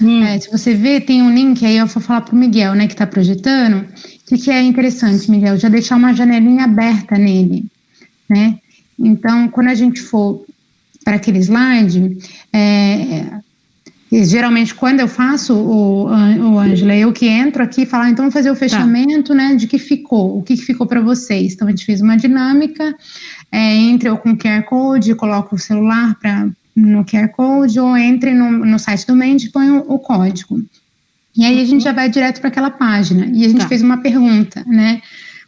Hum. É, se você vê, tem um link aí, eu vou falar para o Miguel, né, que está projetando. O que, que é interessante, Miguel? Já deixar uma janelinha aberta nele, né? Então, quando a gente for para aquele slide, é, geralmente quando eu faço o, o Angela, eu que entro aqui e falo, ah, então vamos fazer o tá. fechamento, tá. né, de que ficou, o que, que ficou para vocês. Então, a gente fez uma dinâmica, é, entre eu com QR Code, coloco o celular para no QR Code ou entre no, no site do Mendes e põe o, o, código. E aí a gente já vai direto para aquela página. E a gente tá. fez uma pergunta, né?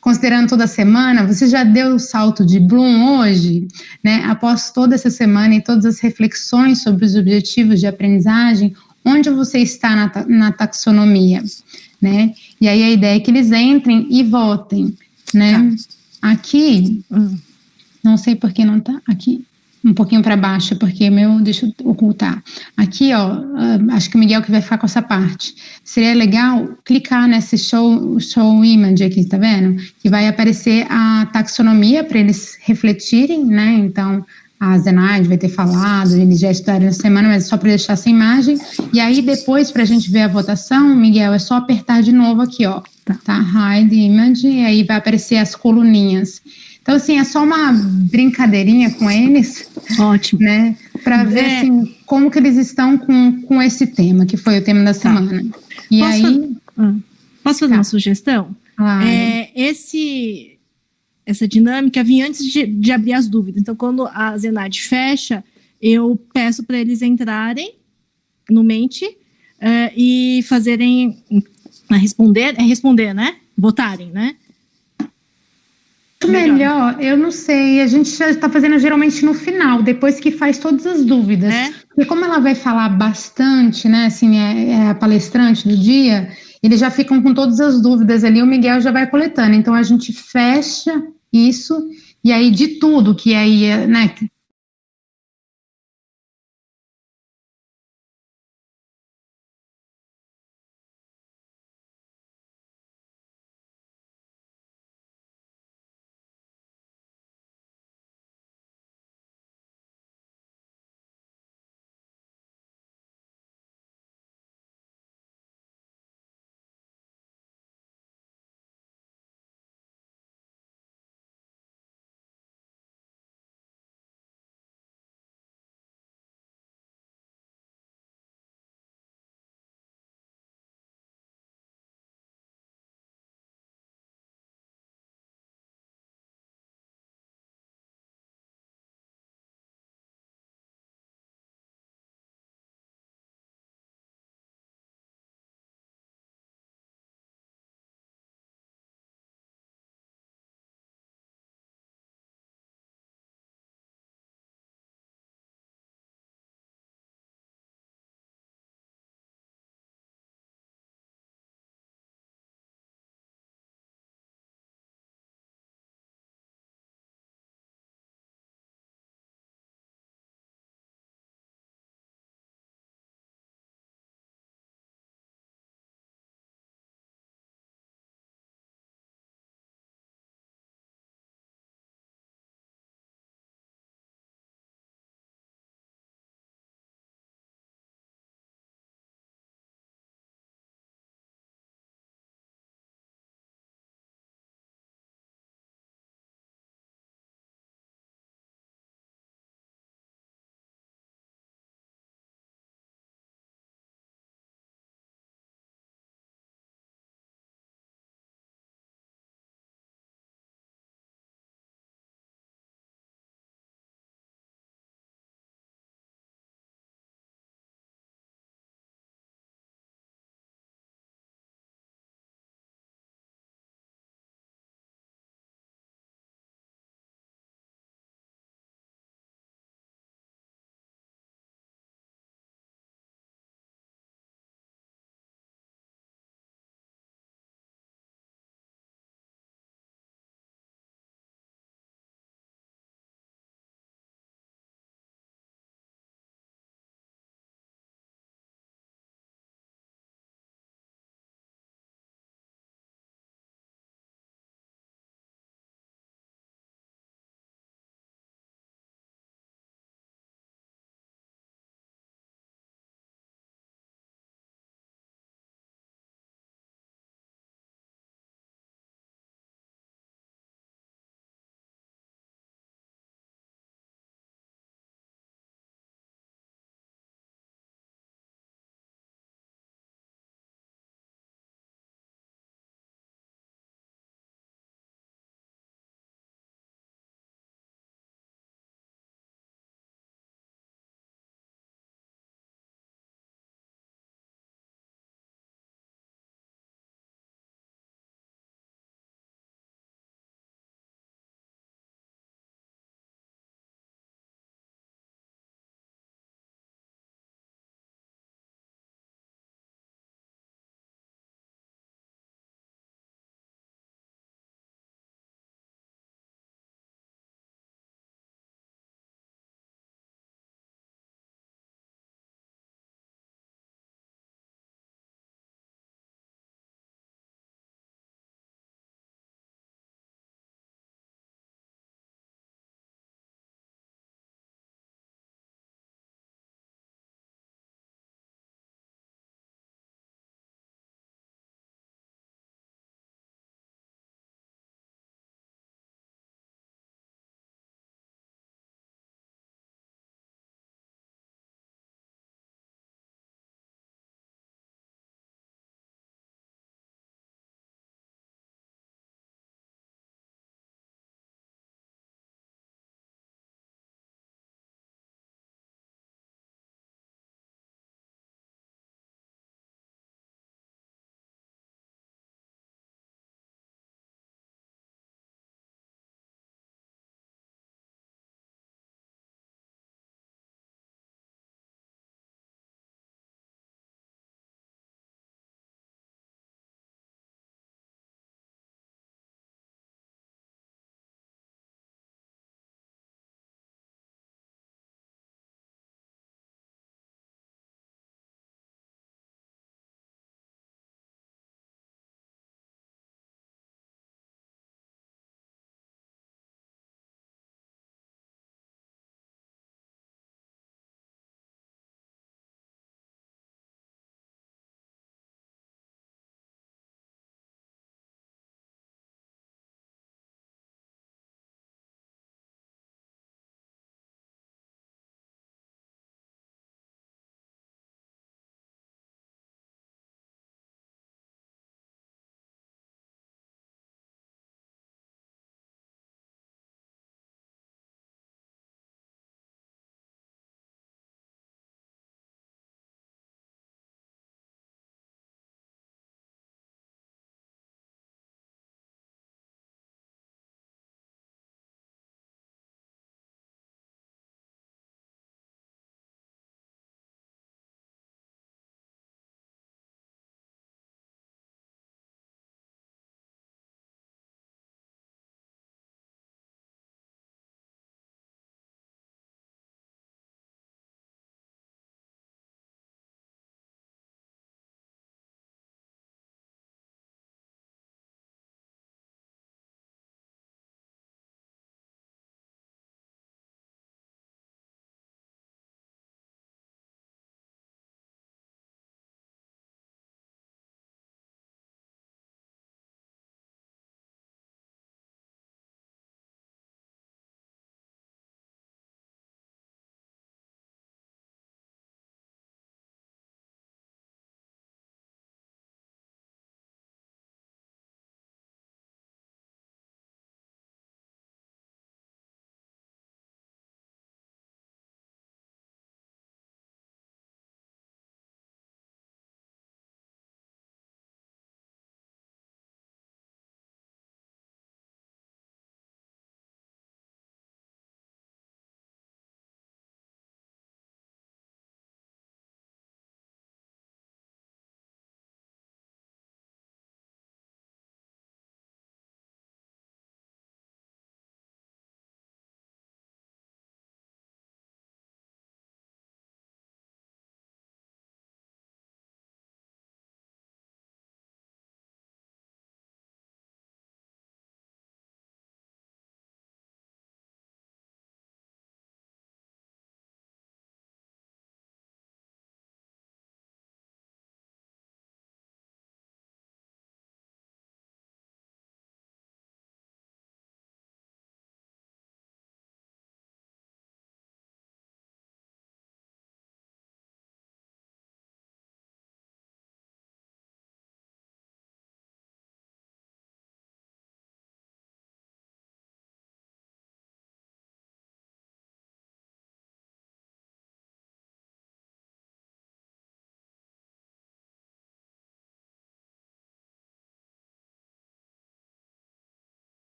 Considerando toda a semana, você já deu o salto de Bloom hoje, né? Após toda essa semana e todas as reflexões sobre os objetivos de aprendizagem, onde você está na, na taxonomia, né? E aí a ideia é que eles entrem e votem, né? Tá. Aqui, hum. não sei por que não tá aqui um pouquinho para baixo, porque meu, deixa eu ocultar. Aqui, ó, uh, acho que o Miguel que vai ficar com essa parte. Seria legal clicar nesse show, show image aqui, tá vendo? Que vai aparecer a taxonomia para eles refletirem, né? Então, a Zenaide vai ter falado, eles já estudaram na semana, mas é só para deixar essa imagem. E aí, depois, para a gente ver a votação, Miguel, é só apertar de novo aqui, ó. Tá hide image, e aí vai aparecer as coluninhas. Então, assim, é só uma brincadeirinha com eles. Ótimo. Né? Para ver, é. assim, como que eles estão com, com esse tema, que foi o tema da tá. semana. Tá. E posso aí... Fazer, ah, posso fazer tá. uma sugestão? Claro. É, esse, essa dinâmica vinha antes de, de abrir as dúvidas. Então, quando a Zenad fecha, eu peço para eles entrarem no Mente uh, e fazerem... responder, é responder, né? Votarem, né? Melhor. melhor. eu não sei. A gente já está fazendo geralmente no final, depois que faz todas as dúvidas. É? Porque como ela vai falar bastante, né? Assim, é, é, a palestrante do dia, eles já ficam com todas as dúvidas ali, o Miguel já vai coletando. Então a gente fecha isso, e aí de tudo que aí, né,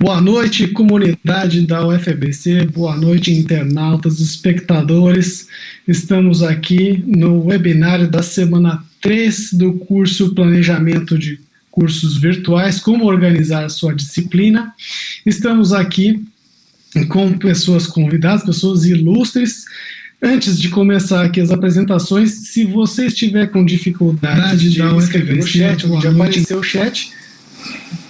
Boa noite, comunidade da UFBC, boa noite, internautas, espectadores. Estamos aqui no webinário da semana 3 do curso Planejamento de Cursos Virtuais, Como Organizar a Sua Disciplina. Estamos aqui com pessoas convidadas, pessoas ilustres. Antes de começar aqui as apresentações, se você estiver com dificuldade de escrever no chat, ou de aparecer o chat,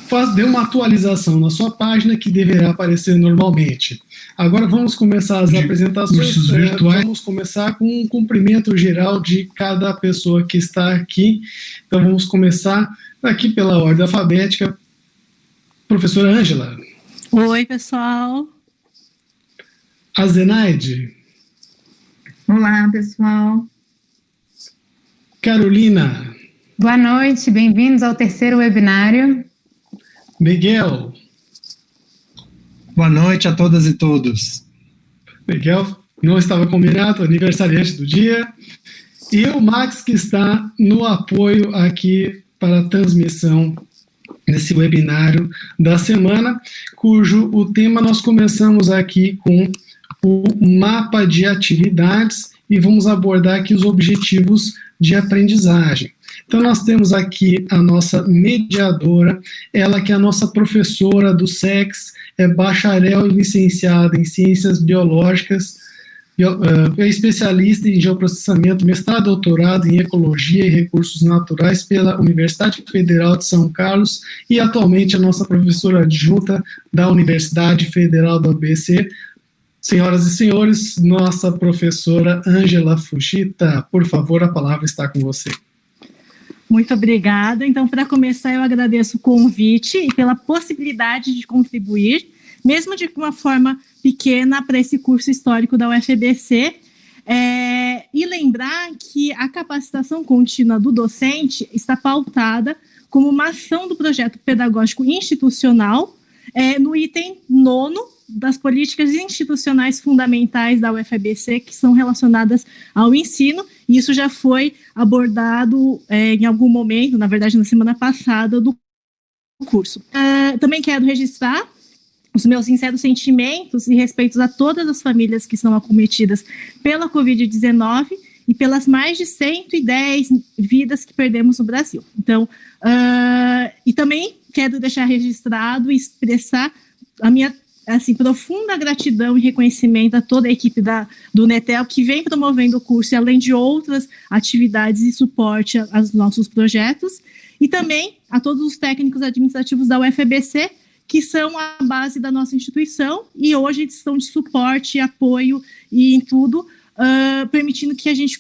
faz, dê uma atualização na sua página que deverá aparecer normalmente. Agora vamos começar as de apresentações. É, virtuais. Vamos começar com um cumprimento geral de cada pessoa que está aqui. Então vamos começar aqui pela ordem alfabética. Professora Ângela. Oi, pessoal. A Zenaide. Olá, pessoal. Carolina. Boa noite, bem-vindos ao terceiro webinário. Miguel. Boa noite a todas e todos. Miguel não estava combinado, aniversariante do dia. E o Max, que está no apoio aqui para a transmissão desse webinário da semana, cujo o tema nós começamos aqui com o mapa de atividades e vamos abordar aqui os objetivos de aprendizagem. Então, nós temos aqui a nossa mediadora, ela que é a nossa professora do SEX, é bacharel e licenciada em Ciências Biológicas, é especialista em geoprocessamento, mestrado doutorado em Ecologia e Recursos Naturais pela Universidade Federal de São Carlos e atualmente a nossa professora adjunta da Universidade Federal do ABC. Senhoras e senhores, nossa professora Ângela Fuchita, por favor, a palavra está com você. Muito obrigada. Então, para começar, eu agradeço o convite e pela possibilidade de contribuir, mesmo de uma forma pequena, para esse curso histórico da UFBC. É, e lembrar que a capacitação contínua do docente está pautada como uma ação do projeto pedagógico institucional é, no item nono das políticas institucionais fundamentais da UFABC que são relacionadas ao ensino, e isso já foi abordado é, em algum momento, na verdade, na semana passada, do curso. Uh, também quero registrar os meus sinceros sentimentos e respeitos a todas as famílias que são acometidas pela Covid-19 e pelas mais de 110 vidas que perdemos no Brasil. Então, uh, e também quero deixar registrado e expressar a minha assim, profunda gratidão e reconhecimento a toda a equipe da, do Netel que vem promovendo o curso, além de outras atividades e suporte aos nossos projetos, e também a todos os técnicos administrativos da UFBC, que são a base da nossa instituição e hoje estão de suporte, apoio e em tudo, uh, permitindo que a gente,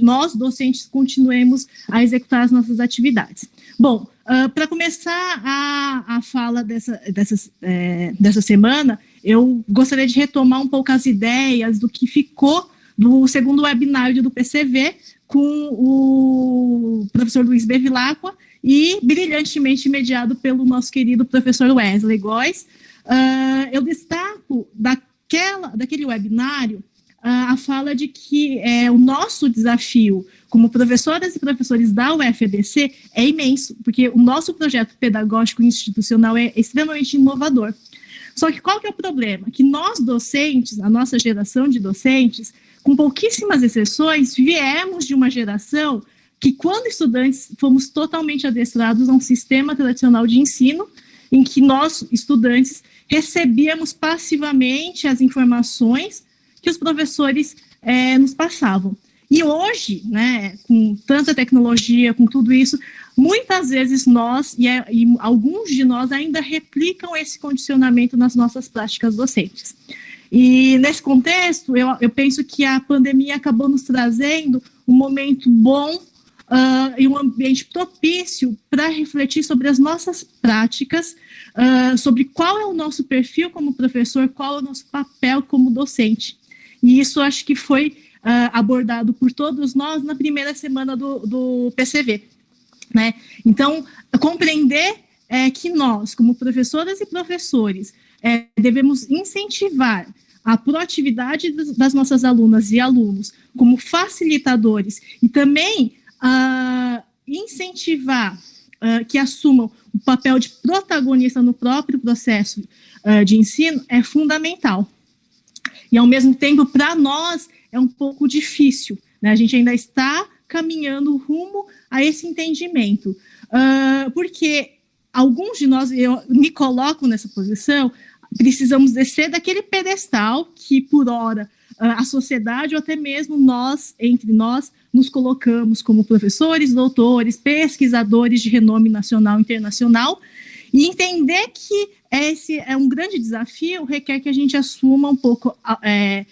nós docentes, continuemos a executar as nossas atividades. Bom, Uh, Para começar a, a fala dessa, dessa, é, dessa semana, eu gostaria de retomar um pouco as ideias do que ficou do segundo webinário do PCV com o professor Luiz Bevilacqua e brilhantemente mediado pelo nosso querido professor Wesley Góes. Uh, eu destaco daquela, daquele webinário uh, a fala de que é, o nosso desafio como professoras e professores da UFBC é imenso, porque o nosso projeto pedagógico institucional é extremamente inovador. Só que qual que é o problema? Que nós docentes, a nossa geração de docentes, com pouquíssimas exceções, viemos de uma geração que, quando estudantes, fomos totalmente adestrados a um sistema tradicional de ensino, em que nós, estudantes, recebíamos passivamente as informações que os professores é, nos passavam. E hoje, né, com tanta tecnologia, com tudo isso, muitas vezes nós e, é, e, alguns de nós ainda replicam esse condicionamento nas nossas práticas docentes. E nesse contexto, eu, eu penso que a pandemia acabou nos trazendo um momento bom Uh, e um ambiente propício para refletir sobre as nossas práticas, uh, sobre qual é o nosso perfil como professor, qual é o nosso papel como docente. E isso acho que foi uh, abordado por todos nós na primeira semana do, do PCV. Né? Então, compreender é, que nós, como professoras e professores, é, devemos incentivar a proatividade das nossas alunas e alunos como facilitadores e também uh, incentivar uh, que assumam o papel de protagonista no próprio processo uh, de ensino é fundamental. E, ao mesmo tempo, para nós, é um pouco difícil. Né? A gente ainda está caminhando rumo a esse entendimento. Uh, porque alguns de nós, eu me coloco nessa posição, precisamos descer daquele pedestal que, por hora, a sociedade ou até mesmo nós, entre nós, nos colocamos como professores, doutores, pesquisadores de renome nacional e internacional, e entender que esse é um grande desafio, requer que a gente assuma um pouco é,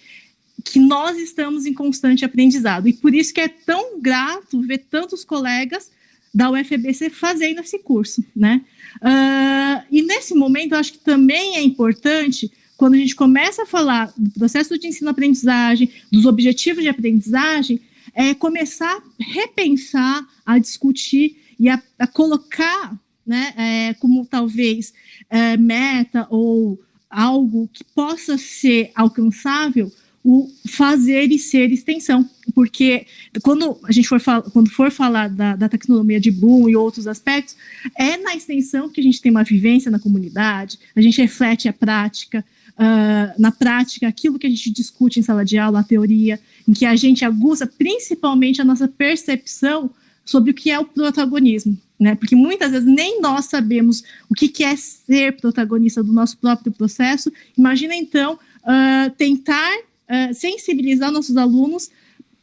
que nós estamos em constante aprendizado. E por isso que é tão grato ver tantos colegas da UFBC fazendo esse curso, né? Uh, e nesse momento, eu acho que também é importante quando a gente começa a falar do processo de ensino-aprendizagem, dos objetivos de aprendizagem, é começar a repensar, a discutir e a, a colocar né, é, como talvez é, meta ou algo que possa ser alcançável o fazer e ser extensão, porque quando a gente for, quando for falar da, da taxonomia de Bloom e outros aspectos, é na extensão que a gente tem uma vivência na comunidade, a gente reflete a prática, uh, na prática, aquilo que a gente discute em sala de aula, a teoria, em que a gente aguça principalmente a nossa percepção sobre o que é o protagonismo, né? Porque muitas vezes nem nós sabemos o que, que é ser protagonista do nosso próprio processo. Imagina então uh, tentar uh, sensibilizar nossos alunos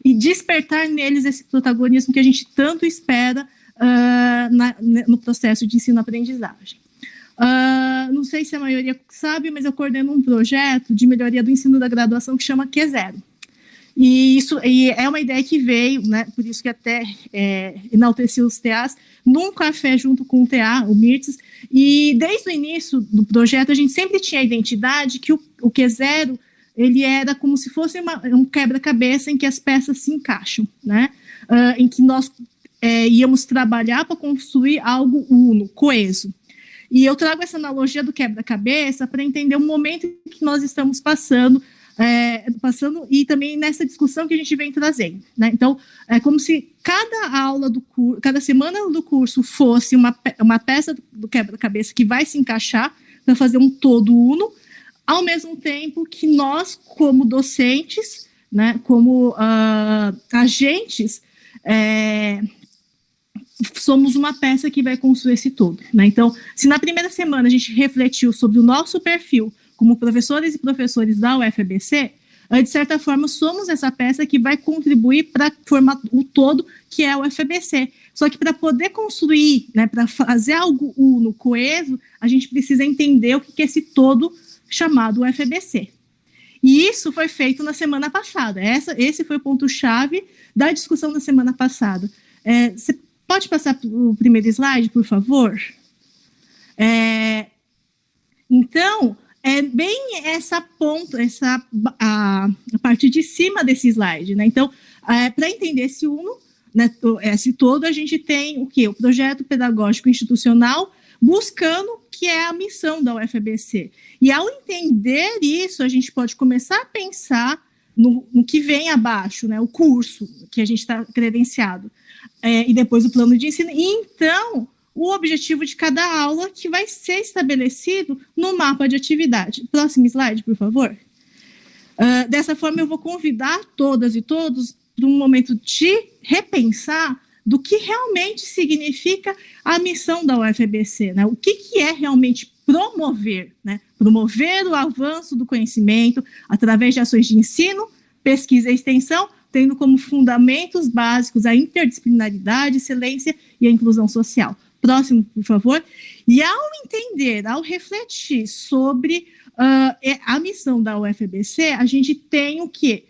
e despertar neles esse protagonismo que a gente tanto espera uh, na, no processo de ensino-aprendizagem. Uh, não sei se a maioria sabe, mas eu coordeno um projeto de melhoria do ensino da graduação que chama Q0. E isso e é uma ideia que veio, né, por isso que até é, enalteci os TAs, num café junto com o TA, o Mirtes, e desde o início do projeto a gente sempre tinha a identidade que o, o Q0 ele era como se fosse uma, um quebra-cabeça em que as peças se encaixam, né, uh, em que nós é, íamos trabalhar para construir algo uno, coeso. E eu trago essa analogia do quebra-cabeça para entender o momento que nós estamos passando, é, passando e também nessa discussão que a gente vem trazendo. Né? Então, é como se cada aula do curso, cada semana do curso fosse uma, uma peça do quebra-cabeça que vai se encaixar para fazer um todo uno, ao mesmo tempo que nós, como docentes, né, como uh, agentes, é, somos uma peça que vai construir esse todo. Né? Então, se na primeira semana a gente refletiu sobre o nosso perfil como professores e professores da UFBC, de certa forma, somos essa peça que vai contribuir para formar o todo que é o UFBC. Só que para poder construir, né, para fazer algo uno, coeso, a gente precisa entender o que é esse todo chamado UFBC. E isso foi feito na semana passada. Essa, esse foi o ponto-chave da discussão da semana passada. É, Pode passar o primeiro slide, por favor? É, então, é bem essa ponta, essa a, a parte de cima desse slide, né? Então, é, para entender esse uno, né, esse todo, a gente tem o que? O projeto pedagógico institucional buscando que é a missão da UFBC. E ao entender isso, a gente pode começar a pensar no, no que vem abaixo, né, o curso que a gente está credenciado é, e depois o plano de ensino. E então, o objetivo de cada aula que vai ser estabelecido no mapa de atividade. Próximo slide, por favor. Uh, dessa forma, eu vou convidar todas e todos para um momento de repensar do que realmente significa a missão da UFBC, né? O que, que é realmente promover, né? Promover o avanço do conhecimento através de ações de ensino, pesquisa e extensão, tendo como fundamentos básicos a interdisciplinaridade, excelência e a inclusão social. Próximo, por favor. E ao entender, ao refletir sobre uh, a missão da UFBC, a gente tem o quê?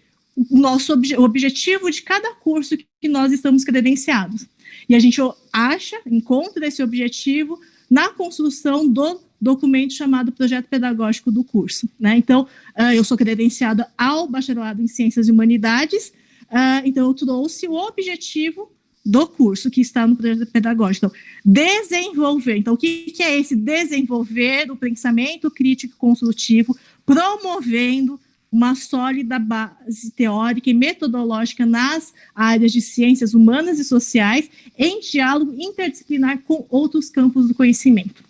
Nosso obje o objetivo de cada curso que nós estamos credenciados. E a gente acha, encontra esse objetivo na construção do documento chamado Projeto Pedagógico do curso. Né? Então, uh, eu sou credenciada ao Bacharelado em Ciências e Humanidades, Uh, então, eu trouxe o objetivo do curso que está no projeto pedagógico. Então, desenvolver. Então, o que, que é esse desenvolver o pensamento crítico construtivo, promovendo uma sólida base teórica e metodológica nas áreas de ciências humanas e sociais, em diálogo interdisciplinar com outros campos do conhecimento.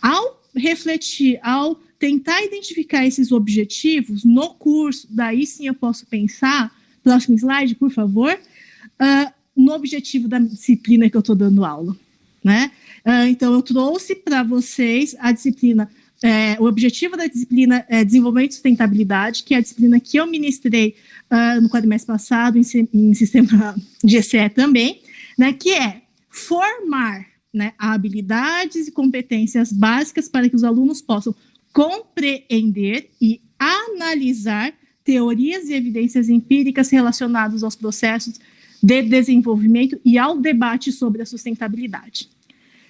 Ao refletir, ao tentar identificar esses objetivos no curso, daí sim eu posso pensar, próximo slide, por favor, uh, no objetivo da disciplina que eu estou dando aula. Né? Uh, então, eu trouxe para vocês a disciplina é, o objetivo da disciplina é desenvolvimento e sustentabilidade, que é a disciplina que eu ministrei uh, no quadrimestre passado, em, em, sistema de ECE também, né, que é formar né, habilidades e competências básicas para que os alunos possam compreender e analisar teorias e evidências empíricas relacionadas aos processos de desenvolvimento e ao debate sobre a sustentabilidade.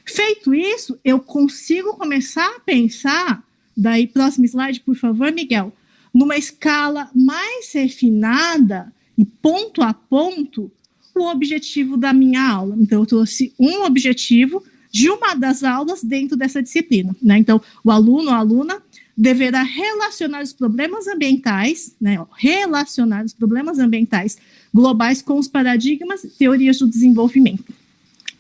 Feito isso, eu consigo começar a pensar, daí próximo slide, por favor, Miguel, numa escala mais refinada e ponto a ponto o objetivo da minha aula. Então, eu trouxe um objetivo de uma das aulas dentro dessa disciplina. Né? Então, o aluno ou aluna deverá relacionar os problemas ambientais, né, relacionar os problemas ambientais globais com os paradigmas e teorias do desenvolvimento.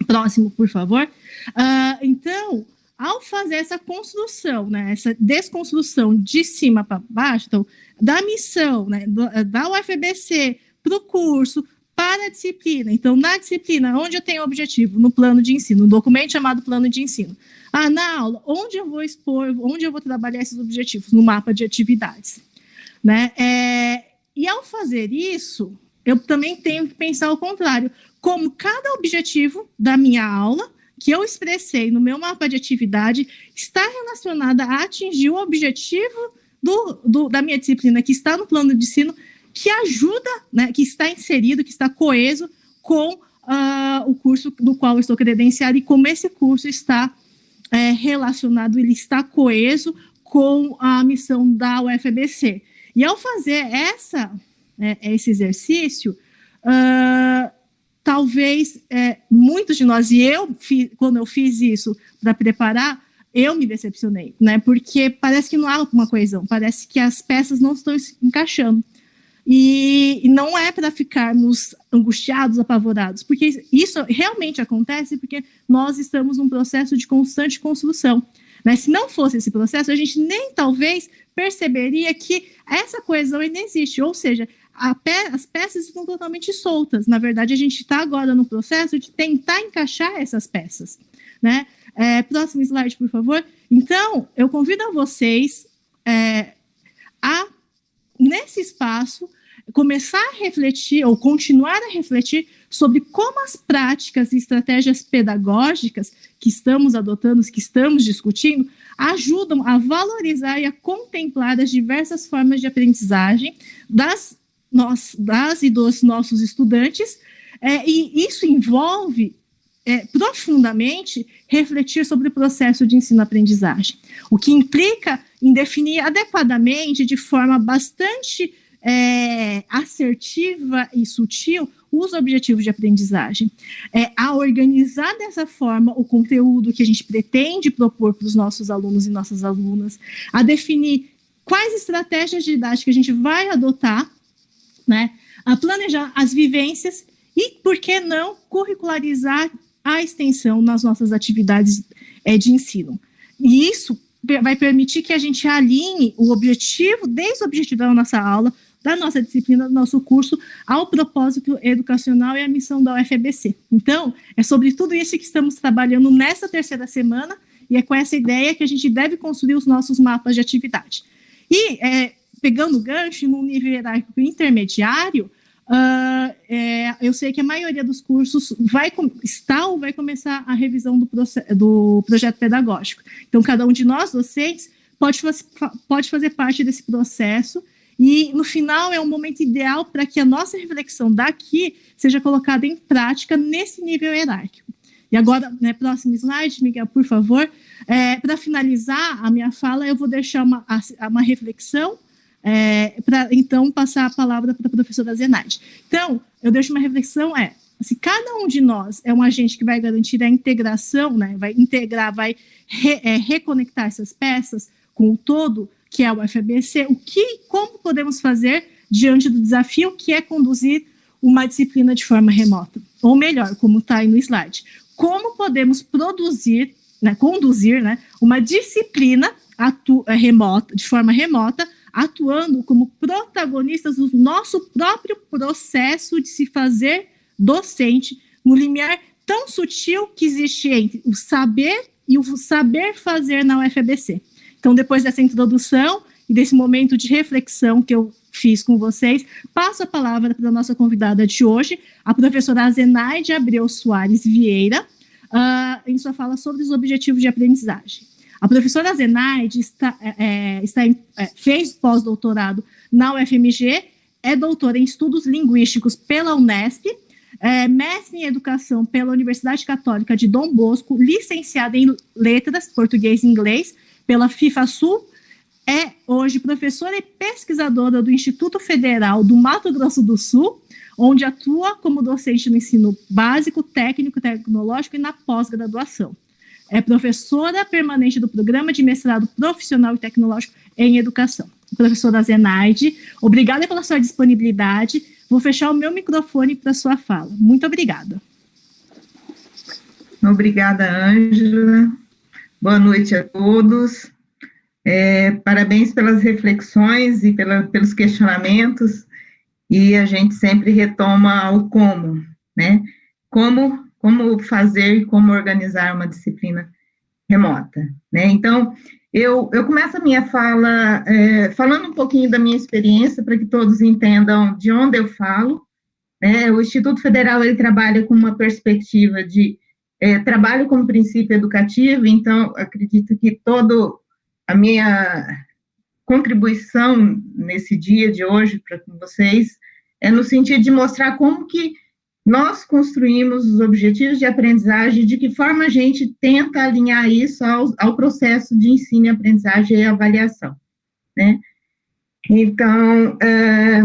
Próximo, por favor. Uh, então, ao fazer essa construção, né, essa desconstrução de cima para baixo, então, da missão, né, da UFBC para o curso, para a disciplina. Então, na disciplina, onde eu tenho objetivo? No plano de ensino, no documento chamado plano de ensino. Ah, na aula, onde eu vou expor, onde eu vou trabalhar esses objetivos? No mapa de atividades. Né? É, e ao fazer isso, eu também tenho que pensar o contrário. Como cada objetivo da minha aula que eu expressei no meu mapa de atividade está relacionada a atingir o objetivo do, do, da minha disciplina, que está no plano de ensino, que ajuda, né, que está inserido, que está coeso com uh, o curso do qual estou credenciado e como esse curso está é, relacionado, ele está coeso com a missão da UFBC. E ao fazer essa, é, esse exercício, uh, talvez é, muitos de nós, e eu, quando eu fiz isso para preparar, eu me decepcionei, né? Porque parece que não há uma coesão, parece que as peças não estão se encaixando. E, e não é para ficarmos angustiados, apavorados, porque isso realmente acontece porque nós estamos num processo de constante construção. Né? Se não fosse esse processo, a gente nem talvez perceberia que essa coesão ainda existe, ou seja, pe as peças estão totalmente soltas. Na verdade, a gente está agora no processo de tentar encaixar essas peças. Né? É, próximo slide, por favor. Então, eu convido a vocês é, a, nesse espaço, começar a refletir ou continuar a refletir sobre como as práticas e estratégias pedagógicas que estamos adotando, que estamos discutindo, ajudam a valorizar e a contemplar as diversas formas de aprendizagem das nós, das e dos nossos estudantes, é, e isso envolve é, profundamente refletir sobre o processo de ensino-aprendizagem, o que implica em definir adequadamente, de forma bastante é, assertiva e sutil, os objetivos de aprendizagem. É, a organizar dessa forma o conteúdo que a gente pretende propor para os nossos alunos e nossas alunas, a definir quais estratégias didáticas a gente vai adotar né? A planejar as vivências e, por que não, curricularizar a extensão nas nossas atividades é, de ensino. E isso vai permitir que a gente alinhe o objetivo, desde o objetivo da nossa aula, da nossa disciplina, do nosso curso, ao propósito educacional e à missão da UFBC. Então, é sobre tudo isso que estamos trabalhando nessa terceira semana, e é com essa ideia que a gente deve construir os nossos mapas de atividade. E é, pegando gancho no nível hierárquico intermediário, uh, é, eu sei que a maioria dos cursos vai está ou vai começar a revisão do, do projeto pedagógico. Então, cada um de nós, docentes, pode, pode fazer parte desse processo e, no final, é um momento ideal para que a nossa reflexão daqui seja colocada em prática nesse nível hierárquico. E agora, né, próximo slide, Miguel, por favor. É, para finalizar a minha fala, eu vou deixar uma, uma reflexão é, para então passar a palavra para a professora Zenaide. Então, eu deixo uma reflexão, é, se cada um de nós é um agente que vai garantir a integração, né, vai integrar, vai re, é, reconectar essas peças com o todo, que é o FABC, o que, como podemos fazer diante do desafio que é conduzir uma disciplina de forma remota, ou melhor, como está aí no slide, como podemos produzir, né, conduzir, né, uma disciplina eh, remota, de forma remota, atuando como protagonistas do nosso próprio processo de se fazer docente no limiar tão sutil que existe entre o saber e o saber fazer na UFABC. Então, depois dessa introdução e desse momento de reflexão que eu fiz com vocês, passo a palavra para a nossa convidada de hoje, a professora Zenaide Abreu Soares Vieira, uh, em sua fala sobre os objetivos de aprendizagem. A professora Zenaide está, é, é, está em, é, fez pós-doutorado na UFMG, é doutora em estudos linguísticos pela Unesp, é, mestre em educação pela Universidade Católica de Dom Bosco, licenciada em letras, português e inglês, pela FIFA Sul, é hoje professora e pesquisadora do Instituto Federal do Mato Grosso do Sul, onde atua como docente no ensino básico, técnico, tecnológico e na pós-graduação. É professora permanente do Programa de Mestrado Profissional e Tecnológico em Educação. Professora Zenaide, obrigada pela sua disponibilidade. Vou fechar o meu microfone para sua fala. Muito obrigada. Obrigada, Ângela. Boa noite a todos. É, parabéns pelas reflexões e pela, pelos questionamentos. E a gente sempre retoma o como, né? Como, como fazer e como organizar uma disciplina remota, né? Então, eu, eu começo a minha fala é, falando um pouquinho da minha experiência, para que todos entendam de onde eu falo. Né? O Instituto Federal, ele trabalha com uma perspectiva de é, trabalho como princípio educativo, então, acredito que todo a minha contribuição nesse dia de hoje para vocês é no sentido de mostrar como que nós construímos os objetivos de aprendizagem, de que forma a gente tenta alinhar isso ao, ao processo de ensino aprendizagem e avaliação, né? Então, é,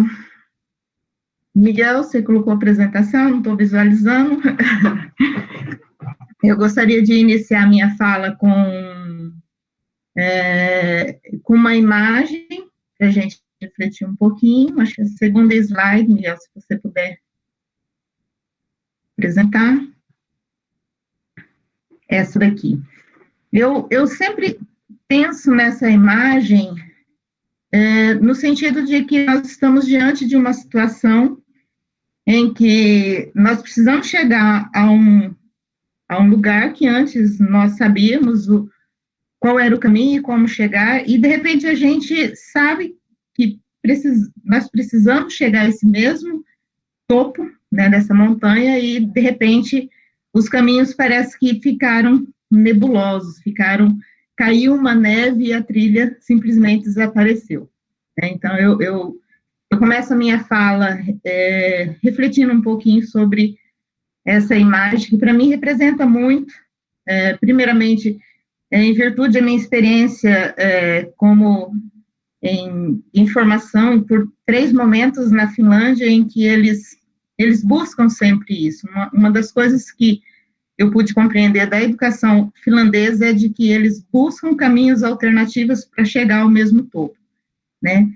Miguel, você colocou a apresentação, não estou visualizando. Eu gostaria de iniciar minha fala com, é, com uma imagem, para a gente refletir um pouquinho. Acho que a segunda slide, Miguel, se você puder apresentar. Essa daqui. Eu, eu sempre penso nessa imagem é, no sentido de que nós estamos diante de uma situação em que nós precisamos chegar a um, a um lugar que antes nós sabíamos o, qual era o caminho e como chegar, e de repente a gente sabe que precis, nós precisamos chegar a esse mesmo topo, né, dessa montanha e, de repente, os caminhos parece que ficaram nebulosos, ficaram, caiu uma neve e a trilha simplesmente desapareceu. Né? Então, eu, eu, eu, começo a minha fala é, refletindo um pouquinho sobre essa imagem, que para mim representa muito, é, primeiramente, é, em virtude da minha experiência é, como em informação por três momentos na Finlândia em que eles eles buscam sempre isso. Uma, uma das coisas que eu pude compreender da educação finlandesa é de que eles buscam caminhos alternativos para chegar ao mesmo topo, né?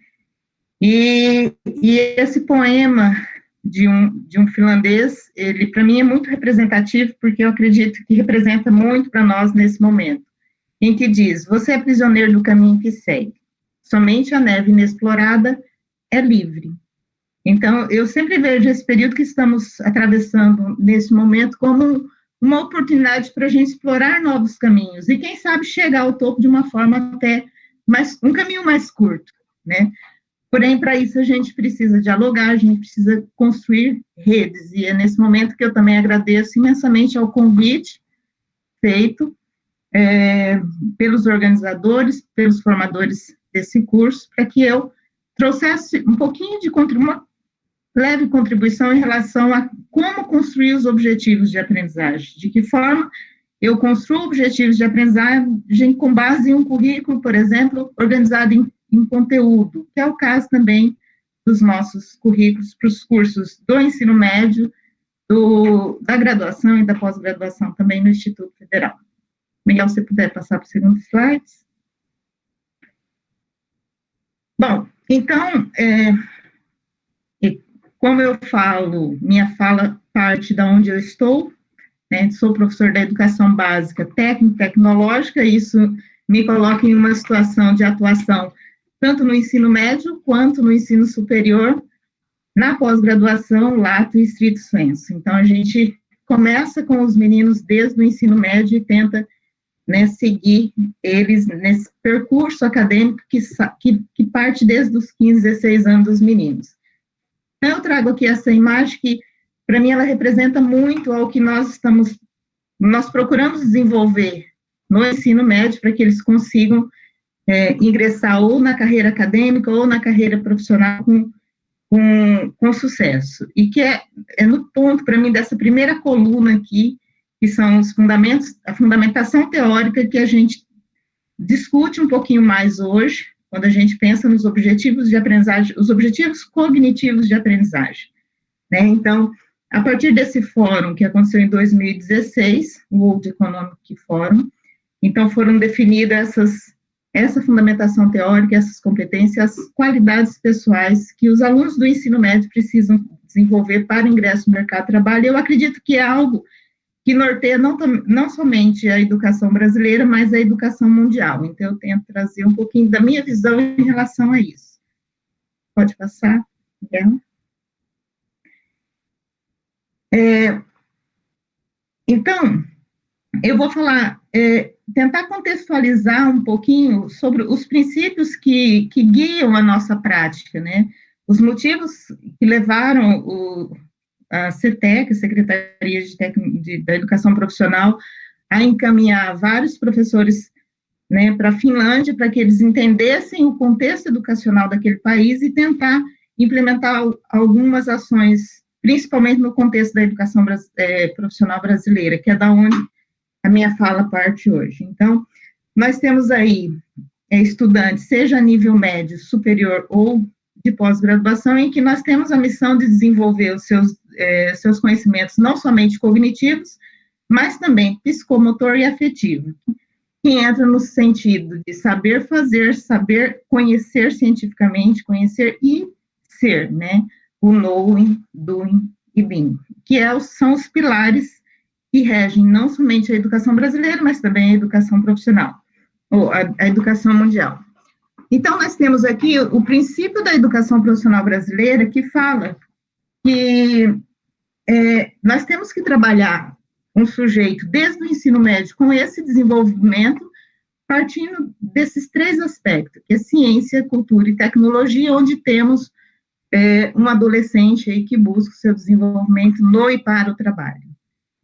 E, e esse poema de um, de um finlandês, ele para mim é muito representativo, porque eu acredito que representa muito para nós nesse momento, em que diz, você é prisioneiro do caminho que segue, somente a neve inexplorada é livre, então, eu sempre vejo esse período que estamos atravessando nesse momento como uma oportunidade para a gente explorar novos caminhos e, quem sabe, chegar ao topo de uma forma até mais, um caminho mais curto, né? Porém, para isso a gente precisa dialogar, a gente precisa construir redes, e é nesse momento que eu também agradeço imensamente ao convite feito é, pelos organizadores, pelos formadores desse curso, para que eu trouxesse um pouquinho de contribuição, leve contribuição em relação a como construir os objetivos de aprendizagem, de que forma eu construo objetivos de aprendizagem com base em um currículo, por exemplo, organizado em, em conteúdo, que é o caso também dos nossos currículos para os cursos do ensino médio, do, da graduação e da pós-graduação também no Instituto Federal. Miguel, se puder passar para o segundo slide. Bom, então, é, como eu falo, minha fala parte da onde eu estou, né, sou professor da educação básica técnica tecnológica, isso me coloca em uma situação de atuação tanto no ensino médio quanto no ensino superior, na pós-graduação, lato e estrito senso. Então, a gente começa com os meninos desde o ensino médio e tenta né, seguir eles nesse percurso acadêmico que, que, que, parte desde os 15, 16 anos dos meninos. Eu trago aqui essa imagem que, para mim, ela representa muito ao que nós estamos, nós procuramos desenvolver no ensino médio para que eles consigam é, ingressar ou na carreira acadêmica ou na carreira profissional com, com, com sucesso. E que é, é no ponto, para mim, dessa primeira coluna aqui, que são os fundamentos, a fundamentação teórica que a gente discute um pouquinho mais hoje, quando a gente pensa nos objetivos de aprendizagem, os objetivos cognitivos de aprendizagem. Né? Então, a partir desse fórum que aconteceu em 2016, o World Economic Forum, então foram definidas essas essa fundamentação teórica, essas competências, as qualidades pessoais que os alunos do ensino médio precisam desenvolver para ingresso no mercado de trabalho. Eu acredito que é algo que norteia não, não somente a educação brasileira, mas a educação mundial. Então, eu tento trazer um pouquinho da minha visão em relação a isso. Pode passar, Miguel? É, então, eu vou falar, é, tentar contextualizar um pouquinho sobre os princípios que, que guiam a nossa prática, né? Os motivos que levaram o, a CETEC, Secretaria de, Tec, de da Educação Profissional, a encaminhar vários professores né, para a Finlândia, para que eles entendessem o contexto educacional daquele país e tentar implementar algumas ações, principalmente no contexto da educação é, profissional brasileira, que é da onde a minha fala parte hoje. Então, nós temos aí é, estudantes, seja a nível médio, superior ou de pós-graduação, em que nós temos a missão de desenvolver os seus, é, seus conhecimentos, não somente cognitivos, mas também psicomotor e afetivo, que entra no sentido de saber fazer, saber conhecer cientificamente, conhecer e ser, né? O knowing, doing e being, que é, são os pilares que regem não somente a educação brasileira, mas também a educação profissional, ou a, a educação mundial. Então, nós temos aqui o, princípio da educação profissional brasileira, que fala que é, nós temos que trabalhar um sujeito desde o ensino médio com esse desenvolvimento, partindo desses três aspectos, que é ciência, cultura e tecnologia, onde temos é, um adolescente aí que busca o seu desenvolvimento no e para o trabalho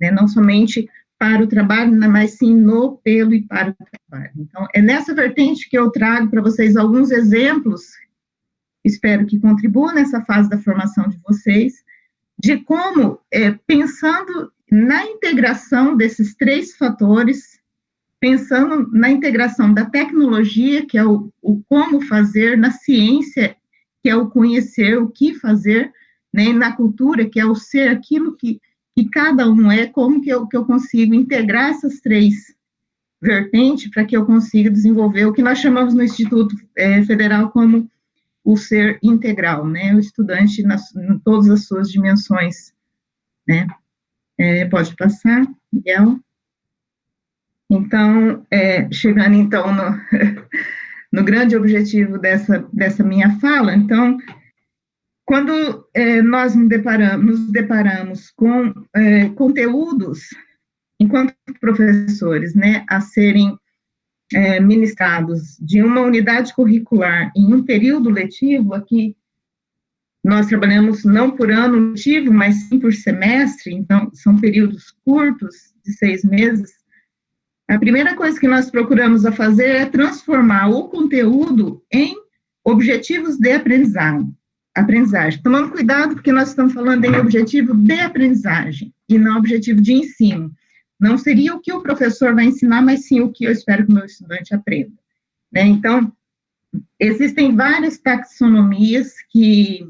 né, não somente para o trabalho, né, mas sim no, pelo e para o trabalho. Então, é nessa vertente que eu trago para vocês alguns exemplos, espero que contribuam nessa fase da formação de vocês, de como, é, pensando na integração desses três fatores, pensando na integração da tecnologia, que é o, o como fazer, na ciência, que é o conhecer, o que fazer, né, na cultura, que é o ser aquilo que que cada um é, como que eu, que eu consigo integrar essas três vertentes para que eu consiga desenvolver o que nós chamamos no Instituto é, Federal como o ser integral, né, o estudante nas, em todas as suas dimensões, né. É, pode passar, Miguel? Então, é, chegando então no, no grande objetivo dessa, dessa minha fala, então, quando é, nós nos deparamos, nos deparamos com é, conteúdos, enquanto professores, né, a serem é, ministrados de uma unidade curricular em um período letivo, aqui nós trabalhamos não por ano letivo, mas sim por semestre, então são períodos curtos, de seis meses, a primeira coisa que nós procuramos a fazer é transformar o conteúdo em objetivos de aprendizado aprendizagem. Tomando cuidado, porque nós estamos falando em objetivo de aprendizagem e não objetivo de ensino. Não seria o que o professor vai ensinar, mas sim o que eu espero que o meu estudante aprenda. Né? Então, existem várias taxonomias que,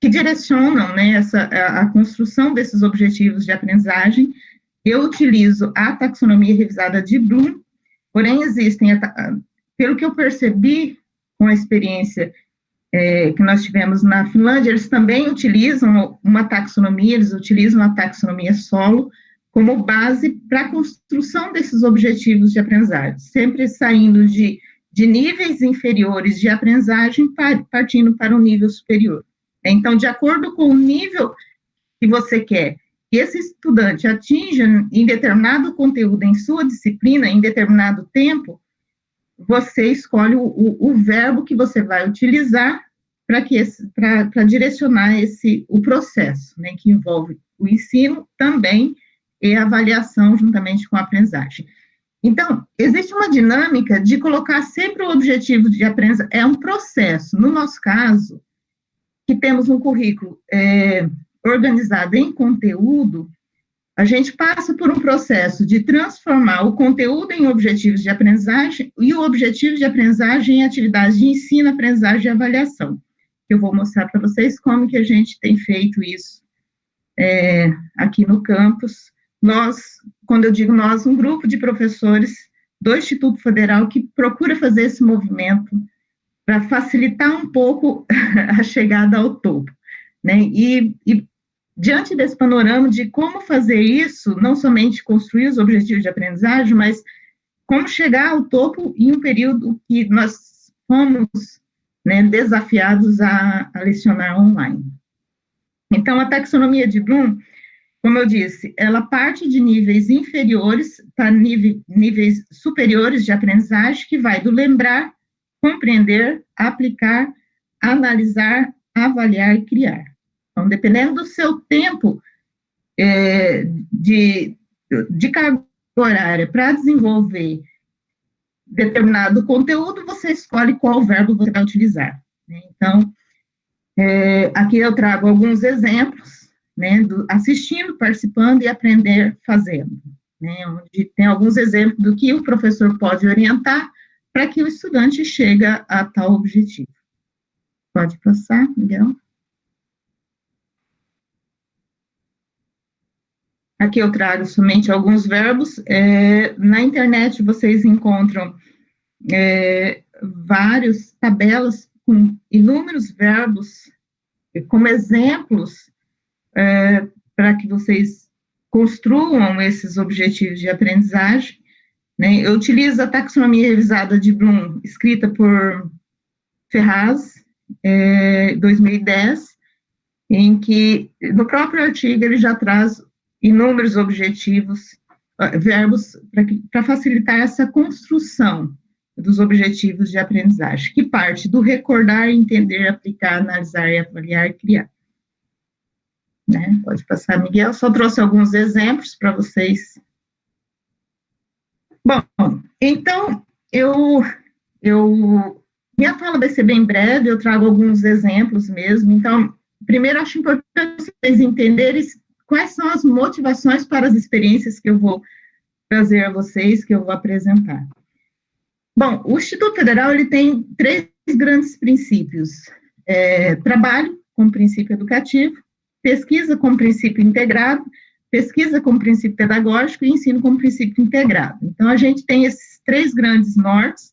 que direcionam né, essa, a, a construção desses objetivos de aprendizagem. Eu utilizo a taxonomia revisada de Bloom, porém existem, pelo que eu percebi, com a experiência é, que nós tivemos na Finlândia, eles também utilizam uma taxonomia, eles utilizam a taxonomia solo como base para a construção desses objetivos de aprendizagem, sempre saindo de, de níveis inferiores de aprendizagem, partindo para um nível superior. Então, de acordo com o nível que você quer que esse estudante atinja em determinado conteúdo em sua disciplina, em determinado tempo, você escolhe o, o, o verbo que você vai utilizar para direcionar esse, o processo, né, que envolve o ensino também e a avaliação juntamente com a aprendizagem. Então, existe uma dinâmica de colocar sempre o objetivo de aprendizagem, é um processo. No nosso caso, que temos um currículo é, organizado em conteúdo, a gente passa por um processo de transformar o conteúdo em objetivos de aprendizagem e o objetivo de aprendizagem em atividades de ensino, aprendizagem e avaliação. Eu vou mostrar para vocês como que a gente tem feito isso é, aqui no campus. Nós, quando eu digo nós, um grupo de professores do Instituto Federal que procura fazer esse movimento para facilitar um pouco a chegada ao topo. Né? E, e diante desse panorama de como fazer isso, não somente construir os objetivos de aprendizagem, mas como chegar ao topo em um período que nós fomos né, desafiados a, a lecionar online. Então, a taxonomia de Bloom, como eu disse, ela parte de níveis inferiores para níveis superiores de aprendizagem, que vai do lembrar, compreender, aplicar, analisar, avaliar e criar. Então, dependendo do seu tempo é, de, de carga horária para desenvolver determinado conteúdo, você escolhe qual verbo você vai utilizar. Né? Então, é, aqui eu trago alguns exemplos, né, do, assistindo, participando e aprender fazendo, né, onde tem alguns exemplos do que o professor pode orientar para que o estudante chegue a tal objetivo. Pode passar, Miguel? Aqui eu trago somente alguns verbos. É, na internet vocês encontram é, tabelas com inúmeros verbos como exemplos é, para que vocês construam esses objetivos de aprendizagem. Né? Eu utilizo a taxonomia revisada de Bloom, escrita por Ferraz, é, 2010, em que, no próprio artigo, ele já traz inúmeros objetivos, ah, verbos, para facilitar essa construção dos objetivos de aprendizagem, que parte do recordar, entender, aplicar, analisar, avaliar e criar. Né? Pode passar, Miguel. Só trouxe alguns exemplos para vocês. Bom, então, eu, eu, minha fala vai ser bem breve, eu trago alguns exemplos mesmo. Então, primeiro, acho importante vocês entenderem quais são as motivações para as experiências que eu vou trazer a vocês, que eu vou apresentar. Bom, o Instituto Federal ele tem três grandes princípios: é, trabalho como princípio educativo, pesquisa como princípio integrado, pesquisa como princípio pedagógico e ensino como princípio integrado. Então, a gente tem esses três grandes nortes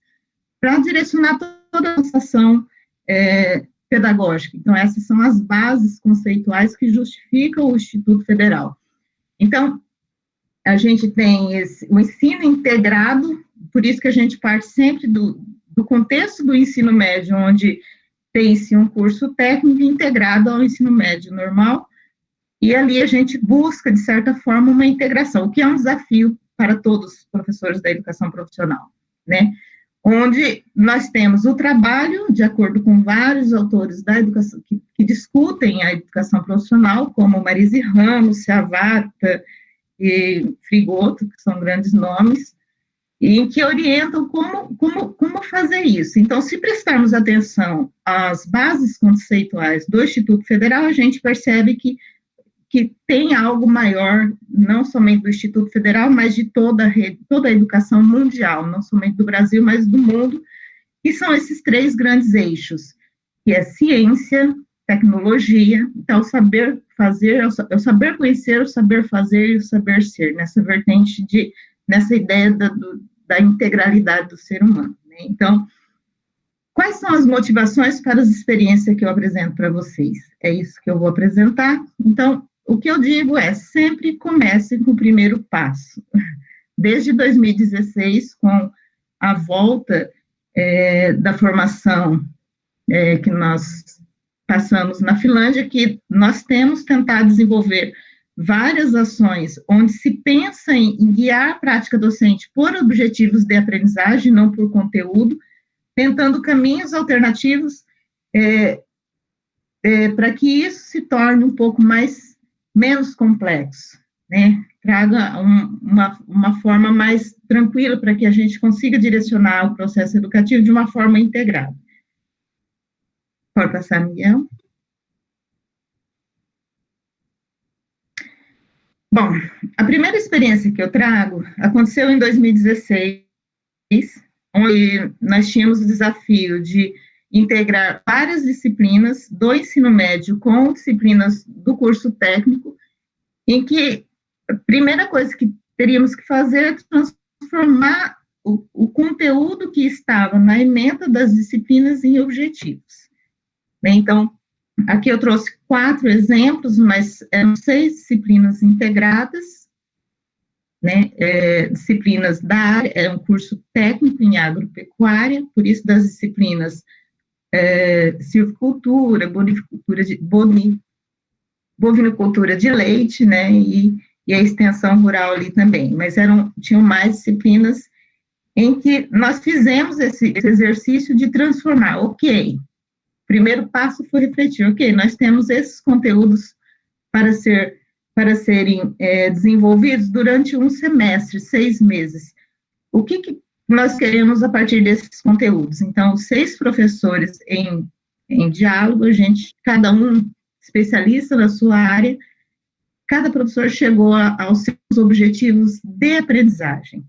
para direcionar toda a nossa ação é, pedagógica. Então, essas são as bases conceituais que justificam o Instituto Federal. Então, a gente tem esse, o ensino integrado, por isso que a gente parte sempre do, do contexto do ensino médio, onde tem-se um curso técnico integrado ao ensino médio normal, e ali a gente busca, de certa forma, uma integração, o que é um desafio para todos os professores da educação profissional, né? Onde nós temos o trabalho, de acordo com vários autores da educação, que, que discutem a educação profissional, como Marise Ramos, Ciavata e Frigoto, que são grandes nomes, e que orientam como, como, como fazer isso. Então, se prestarmos atenção às bases conceituais do Instituto Federal, a gente percebe que que tem algo maior, não somente do Instituto Federal, mas de toda a, rede, toda a educação mundial, não somente do Brasil, mas do mundo, que são esses três grandes eixos, que é ciência, tecnologia, então, saber fazer, é o saber conhecer, o saber fazer e o saber ser, nessa vertente de, nessa ideia da, do, da integralidade do ser humano. Né? Então, Quais são as motivações para as experiências que eu apresento para vocês? É isso que eu vou apresentar. Então, o que eu digo é, sempre comece com o primeiro passo. Desde 2016, com a volta é, da formação é, que nós passamos na Finlândia, que nós temos tentado desenvolver várias ações onde se pensa em, guiar a prática docente por objetivos de aprendizagem, não por conteúdo, tentando caminhos alternativos é, é, para que isso se torne um pouco mais menos complexo, né? Traga um, uma, uma forma mais tranquila para que a gente consiga direcionar o processo educativo de uma forma integrada. Pode passar, Miguel? Bom, a primeira experiência que eu trago aconteceu em 2016, onde nós tínhamos o desafio de integrar várias disciplinas do ensino médio com disciplinas do curso técnico, em que a primeira coisa que teríamos que fazer é transformar o, o conteúdo que estava na emenda das disciplinas em objetivos. Bem, então, aqui eu trouxe quatro exemplos, mas eram seis disciplinas integradas, né, é, disciplinas da área, é um curso técnico em agropecuária, por isso das disciplinas é, silvicultura, bonicultura de, boni, bovinocultura de leite, né, e, e a extensão rural ali também, mas eram, tinham mais disciplinas em que nós fizemos esse, esse exercício de transformar, ok, primeiro passo foi refletir, ok, nós temos esses conteúdos para, ser, para serem é, desenvolvidos durante um semestre, seis meses. O que, que nós queremos a partir desses conteúdos? Então, seis professores em, em diálogo, a gente, cada um especialista na sua área, cada professor chegou a, aos seus objetivos de aprendizagem.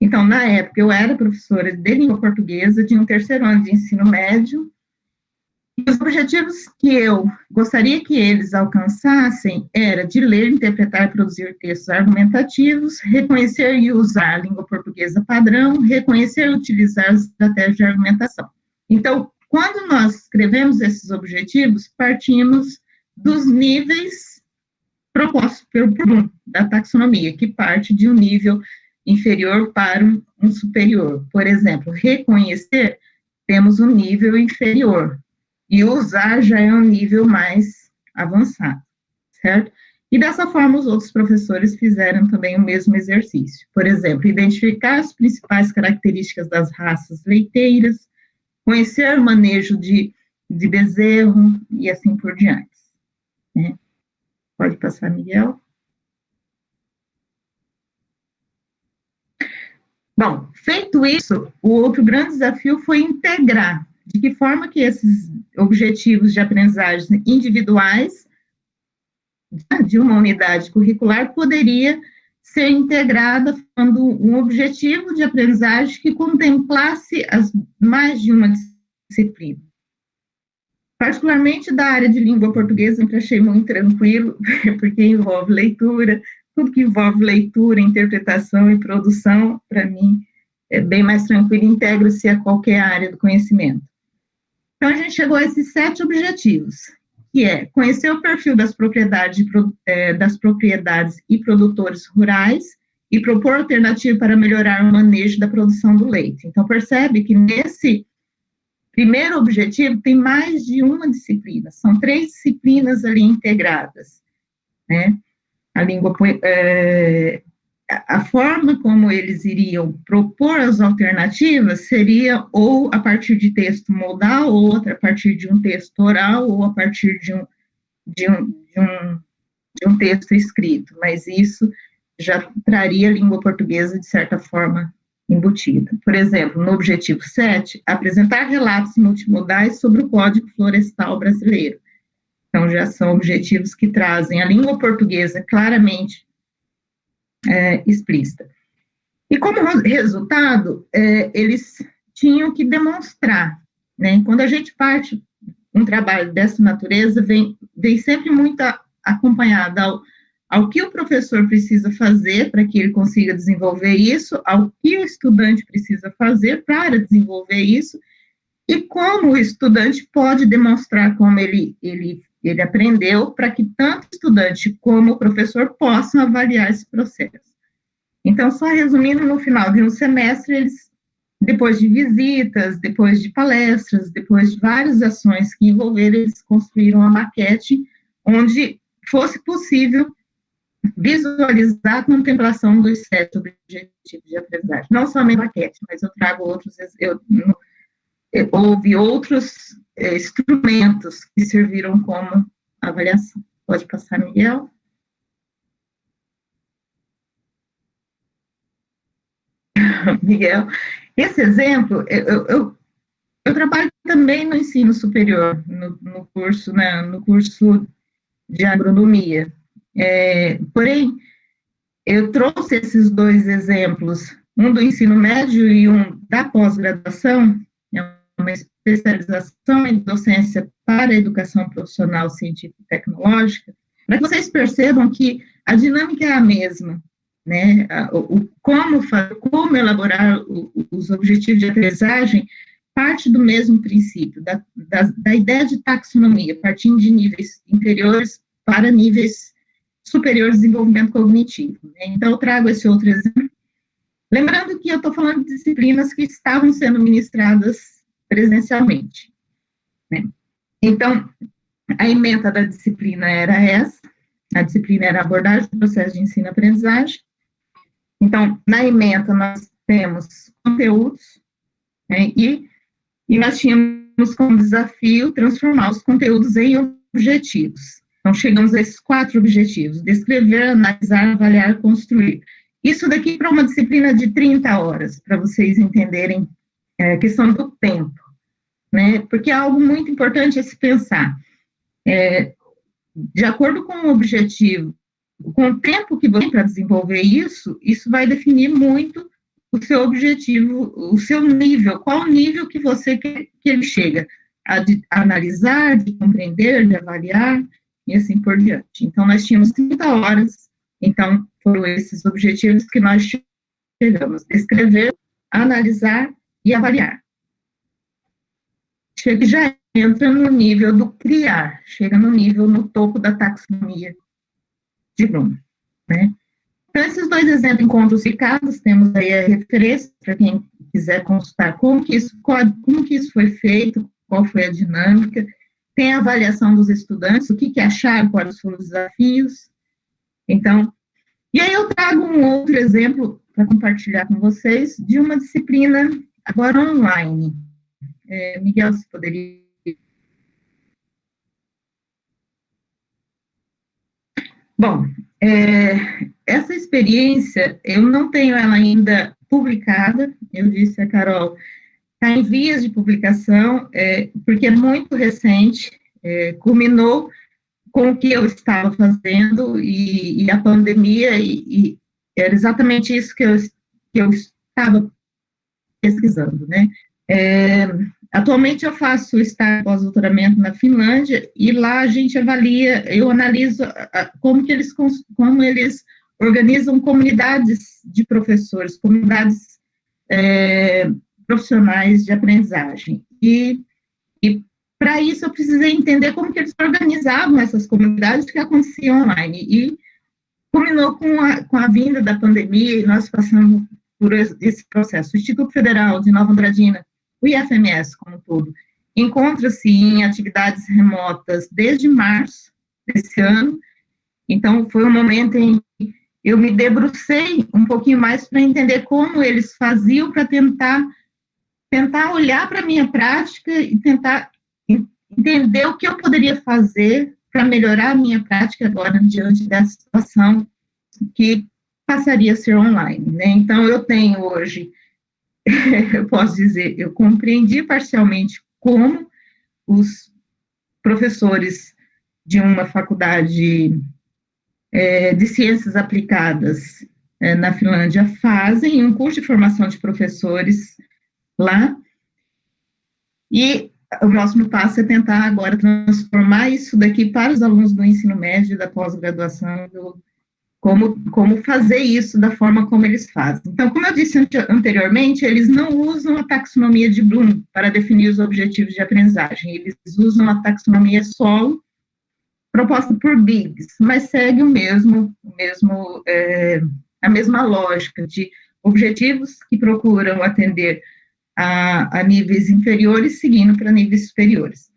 Então, na época, eu era professora de língua portuguesa de um terceiro ano de ensino médio, os objetivos que eu gostaria que eles alcançassem era de ler, interpretar e produzir textos argumentativos, reconhecer e usar a língua portuguesa padrão, reconhecer e utilizar as estratégias de argumentação. Então, quando nós escrevemos esses objetivos, partimos dos níveis propostos pelo Bloom, da taxonomia, que parte de um nível inferior para um superior. Por exemplo, reconhecer, temos um nível inferior, e usar já é um nível mais avançado, certo? E dessa forma, os outros professores fizeram também o mesmo exercício. Por exemplo, identificar as principais características das raças leiteiras, conhecer o manejo de, de bezerro e assim por diante. Né? Pode passar, Miguel. Bom, feito isso, o outro grande desafio foi integrar de que forma que esses objetivos de aprendizagem individuais de uma unidade curricular poderia ser integrada quando um objetivo de aprendizagem que contemplasse as mais de uma disciplina. Particularmente da área de língua portuguesa, eu achei muito tranquilo, porque envolve leitura, tudo que envolve leitura, interpretação e produção, para mim, é bem mais tranquilo, integra-se a qualquer área do conhecimento. Então, a gente chegou a esses sete objetivos, que é conhecer o perfil das propriedades, é, das propriedades e produtores rurais e propor alternativa para melhorar o manejo da produção do leite. Então, percebe que nesse primeiro objetivo tem mais de uma disciplina, são três disciplinas ali integradas, né? A língua é, a forma como eles iriam propor as alternativas seria ou a partir de texto modal, ou a partir de um texto oral, ou a partir de um, de um, de um, de um texto escrito, mas isso já traria a língua portuguesa, de certa forma, embutida. Por exemplo, no objetivo 7, apresentar relatos multimodais sobre o Código Florestal Brasileiro. Então, já são objetivos que trazem a língua portuguesa claramente é, explícita. E como resultado, é, eles tinham que demonstrar, né? Quando a gente parte um trabalho dessa natureza, vem, vem sempre muito acompanhado ao, ao que o professor precisa fazer para que ele consiga desenvolver isso, ao que o estudante precisa fazer para desenvolver isso, e como o estudante pode demonstrar como ele, ele, ele aprendeu, para que tanto o estudante como o professor possam avaliar esse processo. Então, só resumindo, no final de um semestre, eles, depois de visitas, depois de palestras, depois de várias ações que envolveram, eles construíram uma maquete onde fosse possível visualizar a contemplação dos sete objetivos de aprendizagem. Não só a maquete, mas eu trago outros, eu, houve outros é, instrumentos que serviram como avaliação. Pode passar, Miguel? Miguel, esse exemplo, eu, eu, eu, trabalho também no ensino superior, no, no curso, né, no curso de agronomia, é, porém, eu trouxe esses dois exemplos, um do ensino médio e um da pós-graduação, é uma especialização em docência para a educação profissional científica e tecnológica, para que vocês percebam que a dinâmica é a mesma, né? O, o como, como elaborar o, os objetivos de aprendizagem parte do mesmo princípio, da, da, da ideia de taxonomia, partindo de níveis inferiores para níveis superior de desenvolvimento cognitivo. Né? Então, eu trago esse outro exemplo. Lembrando que eu estou falando de disciplinas que estavam sendo ministradas presencialmente. Né? Então, a ementa da disciplina era essa, a disciplina era abordagem do processo de ensino-aprendizagem. Então, na ementa nós temos conteúdos, né, e, e nós tínhamos como desafio transformar os conteúdos em objetivos. Então, chegamos a esses quatro objetivos: descrever, analisar, avaliar, construir. Isso daqui para uma disciplina de 30 horas, para vocês entenderem é, questão do tempo, né? Porque é algo muito importante a se pensar. É, de acordo com o objetivo, com o tempo que você tem para desenvolver isso, isso vai definir muito o seu objetivo, o seu nível, qual nível que você quer que ele chega, a de analisar, de compreender, de avaliar, e assim por diante. Então, nós tínhamos 30 horas, então, foram esses objetivos que nós chegamos, escrever, analisar e avaliar. Chega, já entra no nível do criar, chega no nível, no topo da taxonomia de Bloom, né? Então, esses dois exemplos encontros ficados, temos aí a referência para quem quiser consultar como que isso, como que isso foi feito, qual foi a dinâmica, tem a avaliação dos estudantes, o que, que acharam, quais foram os desafios. Então, e aí eu trago um outro exemplo para compartilhar com vocês de uma disciplina agora online. É, Miguel, você poderia. Bom, é, essa experiência, eu não tenho ela ainda publicada, eu disse a Carol, está em vias de publicação, é, porque é muito recente, é, culminou com o que eu estava fazendo e, e a pandemia, e, e, era exatamente isso que eu, que eu estava pesquisando, né? É, atualmente eu faço estágio pós-doutoramento na Finlândia e lá a gente avalia, eu analiso como que eles, como eles organizam comunidades de professores, comunidades é, profissionais de aprendizagem. E, e para isso eu precisei entender como que eles organizavam essas comunidades que aconteciam online. E culminou com a, com a vinda da pandemia e nós passamos por esse processo. O Instituto Federal de Nova Andradina, o IFMS como um todo, encontra-se em atividades remotas desde março desse ano, então foi um momento em que eu me debrucei um pouquinho mais para entender como eles faziam para tentar tentar olhar para a minha prática e tentar entender o que eu poderia fazer para melhorar a minha prática agora diante dessa situação que passaria a ser online, né? Então, eu tenho hoje, eu posso dizer, eu compreendi parcialmente como os professores de uma faculdade é, de ciências aplicadas é, na Finlândia fazem um curso de formação de professores lá. E o próximo passo é tentar agora transformar isso daqui para os alunos do ensino médio, da pós-graduação como, como fazer isso da forma como eles fazem. Então, como eu disse anteriormente, eles não usam a taxonomia de Bloom para definir os objetivos de aprendizagem, eles usam a taxonomia solo, proposta por Biggs, mas segue o mesmo, o mesmo é, a mesma lógica de objetivos que procuram atender a, a níveis inferiores, seguindo para níveis superiores.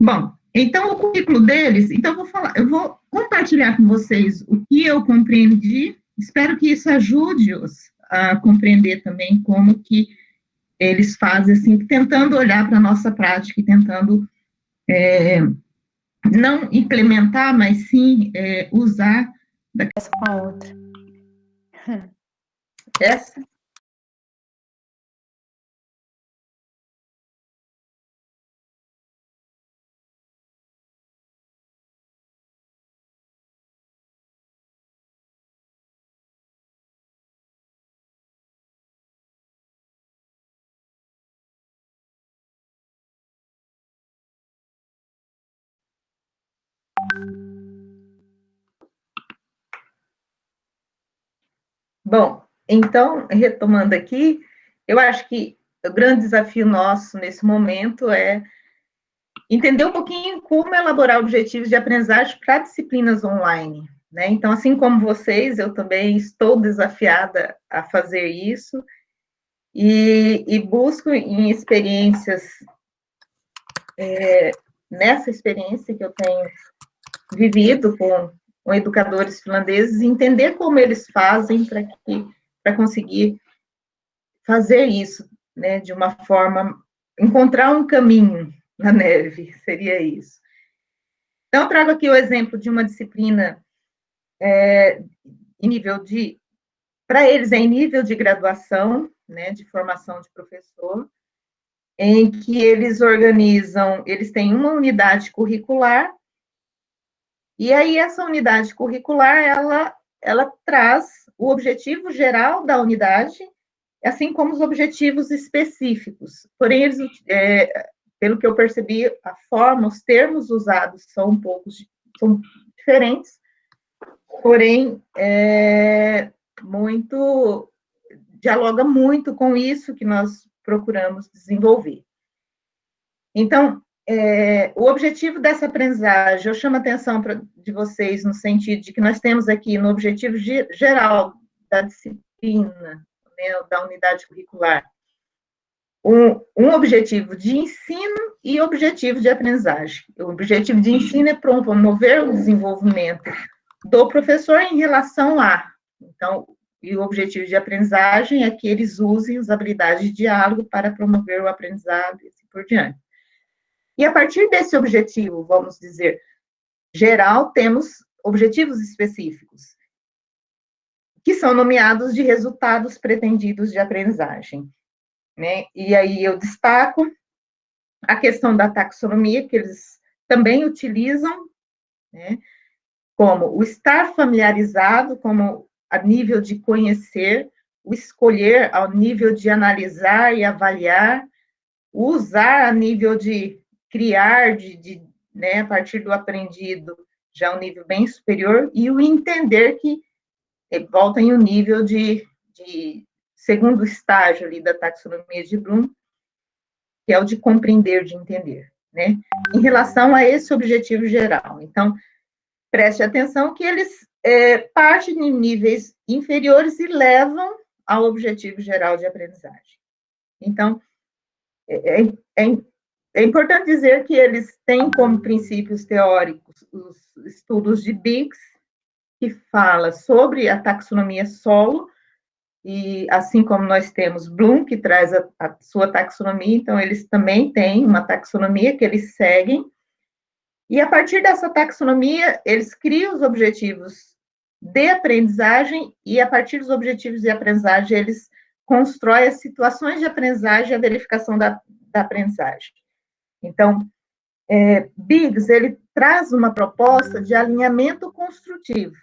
Bom, então o currículo deles, então eu vou falar, eu vou compartilhar com vocês o que eu compreendi, espero que isso ajude-os a compreender também como que eles fazem, assim, tentando olhar para a nossa prática e tentando é, não implementar, mas sim é, usar da com a outra. Essa Bom, então, retomando aqui, eu acho que o grande desafio nosso nesse momento é entender um pouquinho como elaborar objetivos de aprendizagem para disciplinas online. Né? Então, assim como vocês, eu também estou desafiada a fazer isso e, e busco em experiências, é, nessa experiência que eu tenho vivido com, com educadores finlandeses, entender como eles fazem para conseguir fazer isso, né, de uma forma, encontrar um caminho na neve, seria isso. Então, trago aqui o exemplo de uma disciplina é, em nível de, para eles é em nível de graduação, né, de formação de professor, em que eles organizam, eles têm uma unidade curricular e aí, essa unidade curricular, ela, ela traz o objetivo geral da unidade, assim como os objetivos específicos. Porém, eles, é, pelo que eu percebi, a forma, os termos usados são um pouco são diferentes, porém, é, muito, dialoga muito com isso que nós procuramos desenvolver. Então, é, o objetivo dessa aprendizagem, eu chamo a atenção pra, de vocês no sentido de que nós temos aqui no objetivo geral da disciplina, né, da unidade curricular, um, um, objetivo de ensino e objetivo de aprendizagem. O objetivo de ensino é promover o desenvolvimento do professor em relação a. Então, e o objetivo de aprendizagem é que eles usem as habilidades de diálogo para promover o aprendizado e assim por diante. E a partir desse objetivo, vamos dizer, geral, temos objetivos específicos, que são nomeados de resultados pretendidos de aprendizagem. Né? E aí eu destaco a questão da taxonomia, que eles também utilizam, né? como o estar familiarizado, como a nível de conhecer, o escolher ao nível de analisar e avaliar, o usar a nível de criar de, de né, a partir do aprendido já um nível bem superior e o entender que volta em um nível de, de segundo estágio ali da taxonomia de Bloom, que é o de compreender, de entender, né? Em relação a esse objetivo geral. Então, preste atenção que eles é, partem de níveis inferiores e levam ao objetivo geral de aprendizagem. Então, é, é, é importante dizer que eles têm como princípios teóricos os estudos de Biggs, que fala sobre a taxonomia solo, e assim como nós temos Bloom, que traz a, a sua taxonomia, então eles também têm uma taxonomia que eles seguem, e a partir dessa taxonomia, eles criam os objetivos de aprendizagem, e a partir dos objetivos de aprendizagem, eles constroem as situações de aprendizagem e a verificação da, da aprendizagem. Então, é, Biggs, ele traz uma proposta de alinhamento construtivo.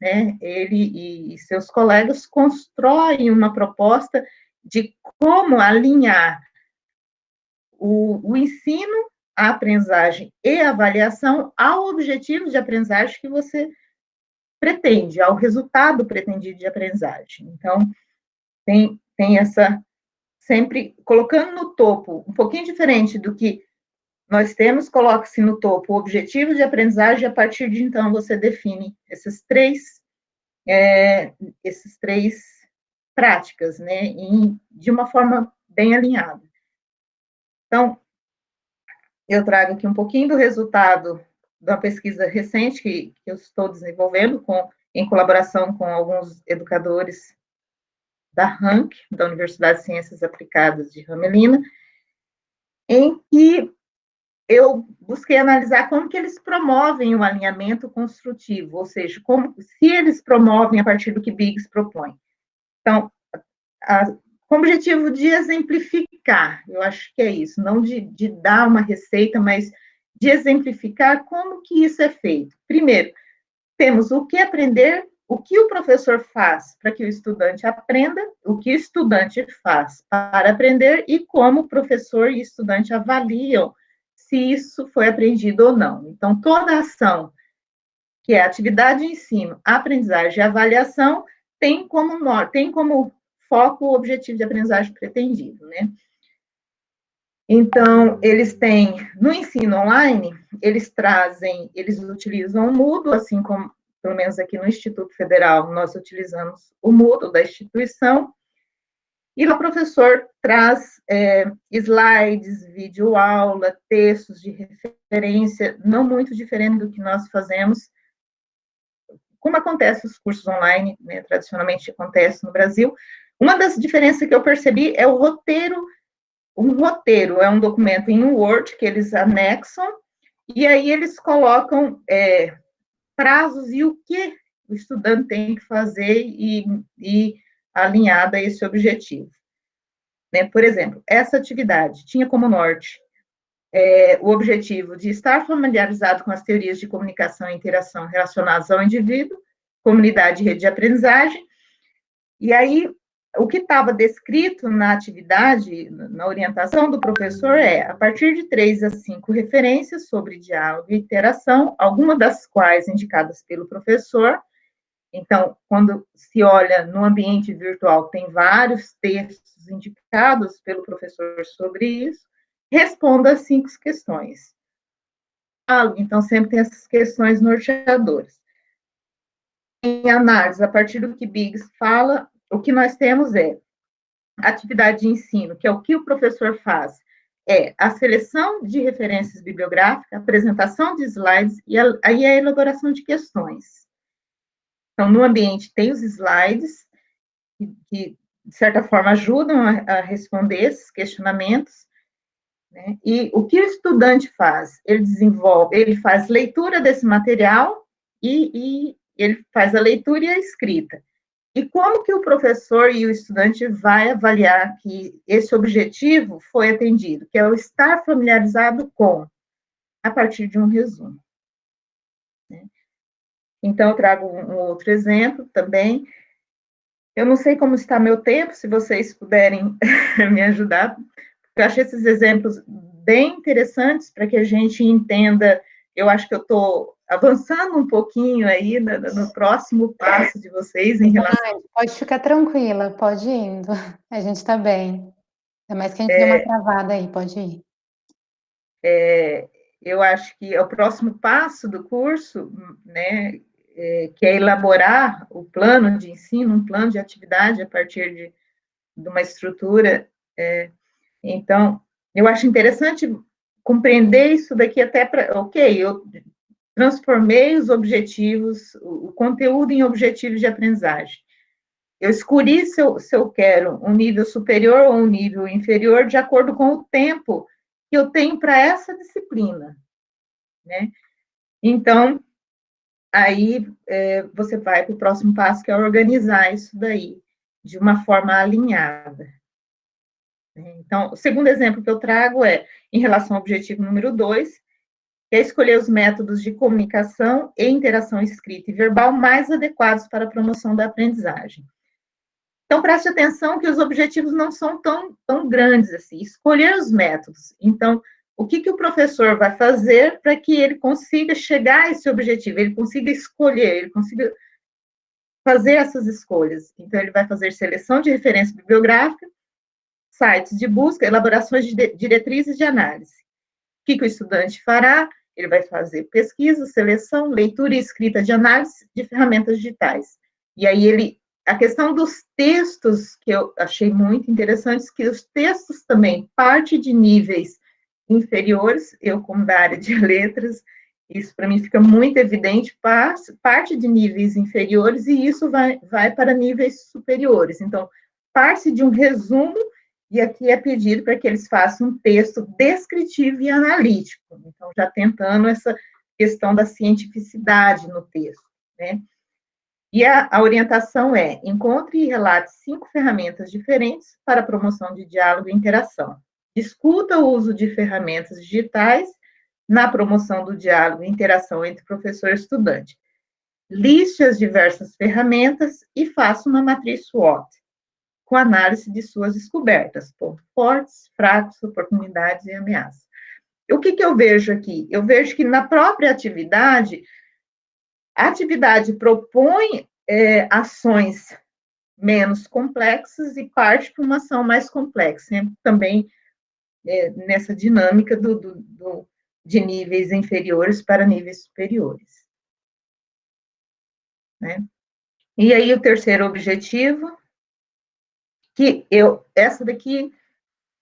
Né? Ele e seus colegas constroem uma proposta de como alinhar o, o ensino, a aprendizagem e a avaliação ao objetivo de aprendizagem que você pretende, ao resultado pretendido de aprendizagem. Então, tem, tem essa, sempre colocando no topo, um pouquinho diferente do que nós temos, coloque-se no topo o objetivo de aprendizagem, e a partir de então você define esses três, é, esses três práticas, né, em, de uma forma bem alinhada. Então, eu trago aqui um pouquinho do resultado da pesquisa recente que, que eu estou desenvolvendo com, em colaboração com alguns educadores da RANC, da Universidade de Ciências Aplicadas de Ramelina, em que eu busquei analisar como que eles promovem o alinhamento construtivo, ou seja, como se eles promovem a partir do que Biggs propõe. Então, a, com o objetivo de exemplificar, eu acho que é isso, não de, de dar uma receita, mas de exemplificar como que isso é feito. Primeiro, temos o que aprender, o que o professor faz para que o estudante aprenda, o que o estudante faz para aprender e como o professor e estudante avaliam se isso foi aprendido ou não. Então, toda ação que é atividade de ensino, aprendizagem e avaliação tem como, tem como foco o objetivo de aprendizagem pretendido, né? Então, eles têm, no ensino online, eles trazem, eles utilizam o Moodle, assim como, pelo menos aqui no Instituto Federal, nós utilizamos o Moodle da instituição, e o professor traz é, slides, vídeo aula, textos de referência, não muito diferente do que nós fazemos, como acontece os cursos online, né, tradicionalmente acontece no Brasil. Uma das diferenças que eu percebi é o roteiro um roteiro é um documento em Word que eles anexam, e aí eles colocam é, prazos e o que o estudante tem que fazer e, e alinhada a esse objetivo. Né? Por exemplo, essa atividade tinha como norte é, o objetivo de estar familiarizado com as teorias de comunicação e interação relacionadas ao indivíduo, comunidade e rede de aprendizagem, e aí o que estava descrito na atividade, na orientação do professor é, a partir de três a cinco referências sobre diálogo e interação, algumas das quais indicadas pelo professor. Então, quando se olha no ambiente virtual, tem vários textos indicados pelo professor sobre isso. Responda as cinco questões. Então, sempre tem essas questões norteadoras. Em análise, a partir do que Biggs fala, o que nós temos é atividade de ensino, que é o que o professor faz, é a seleção de referências bibliográficas, apresentação de slides e aí a elaboração de questões. Então, no ambiente tem os slides, que, que de certa forma, ajudam a, a responder esses questionamentos, né? E o que o estudante faz? Ele desenvolve, ele faz leitura desse material e, e ele faz a leitura e a escrita. E como que o professor e o estudante vai avaliar que esse objetivo foi atendido, que é o estar familiarizado com, a partir de um resumo. Né? Então, eu trago um outro exemplo também. Eu não sei como está meu tempo, se vocês puderem me ajudar, eu achei esses exemplos bem interessantes para que a gente entenda. Eu acho que eu estou avançando um pouquinho aí no, no, próximo passo de vocês em relação. pode ficar tranquila, pode ir indo. A gente está bem. É mais que a gente é, deu uma travada aí, pode ir. É, eu acho que é o próximo passo do curso, né, é, que é elaborar o plano de ensino, um plano de atividade a partir de, de uma estrutura. É, então, eu acho interessante compreender isso daqui até para, ok, eu transformei os objetivos, o conteúdo em objetivos de aprendizagem. Eu escolhi se eu, se eu quero um nível superior ou um nível inferior de acordo com o tempo que eu tenho para essa disciplina, né? Então, aí é, você vai para o próximo passo, que é organizar isso daí de uma forma alinhada. Então, o segundo exemplo que eu trago é em relação ao objetivo número dois, é escolher os métodos de comunicação e interação escrita e verbal mais adequados para a promoção da aprendizagem. Então, preste atenção que os objetivos não são tão, tão grandes assim. Escolher os métodos. Então, o que, que o professor vai fazer para que ele consiga chegar a esse objetivo, ele consiga escolher, ele consiga fazer essas escolhas. Então, ele vai fazer seleção de referência bibliográfica, sites de busca, elaborações de diretrizes de análise. O que, que o estudante fará? Ele vai fazer pesquisa, seleção, leitura e escrita de análise de ferramentas digitais. E aí ele, a questão dos textos, que eu achei muito interessante, que os textos também parte de níveis inferiores, eu como da área de letras, isso para mim fica muito evidente, parte de níveis inferiores e isso vai, vai para níveis superiores. Então, parte de um resumo, e aqui é pedido para que eles façam um texto descritivo e analítico. Então, já tentando essa questão da cientificidade no texto, né? E a, a orientação é: encontre e relate cinco ferramentas diferentes para a promoção de diálogo e interação. Discuta o uso de ferramentas digitais na promoção do diálogo e interação entre professor e estudante. Liste as diversas ferramentas e faça uma matriz SWOT, com análise de suas descobertas, pontos fortes, fracos, oportunidades e ameaças. O que, que eu vejo aqui? Eu vejo que na própria atividade, a atividade propõe é, ações menos complexas e parte para uma ação mais complexa, né? também é, nessa dinâmica do, do, do de níveis inferiores para níveis superiores. Né? E aí, o terceiro objetivo, que eu, essa daqui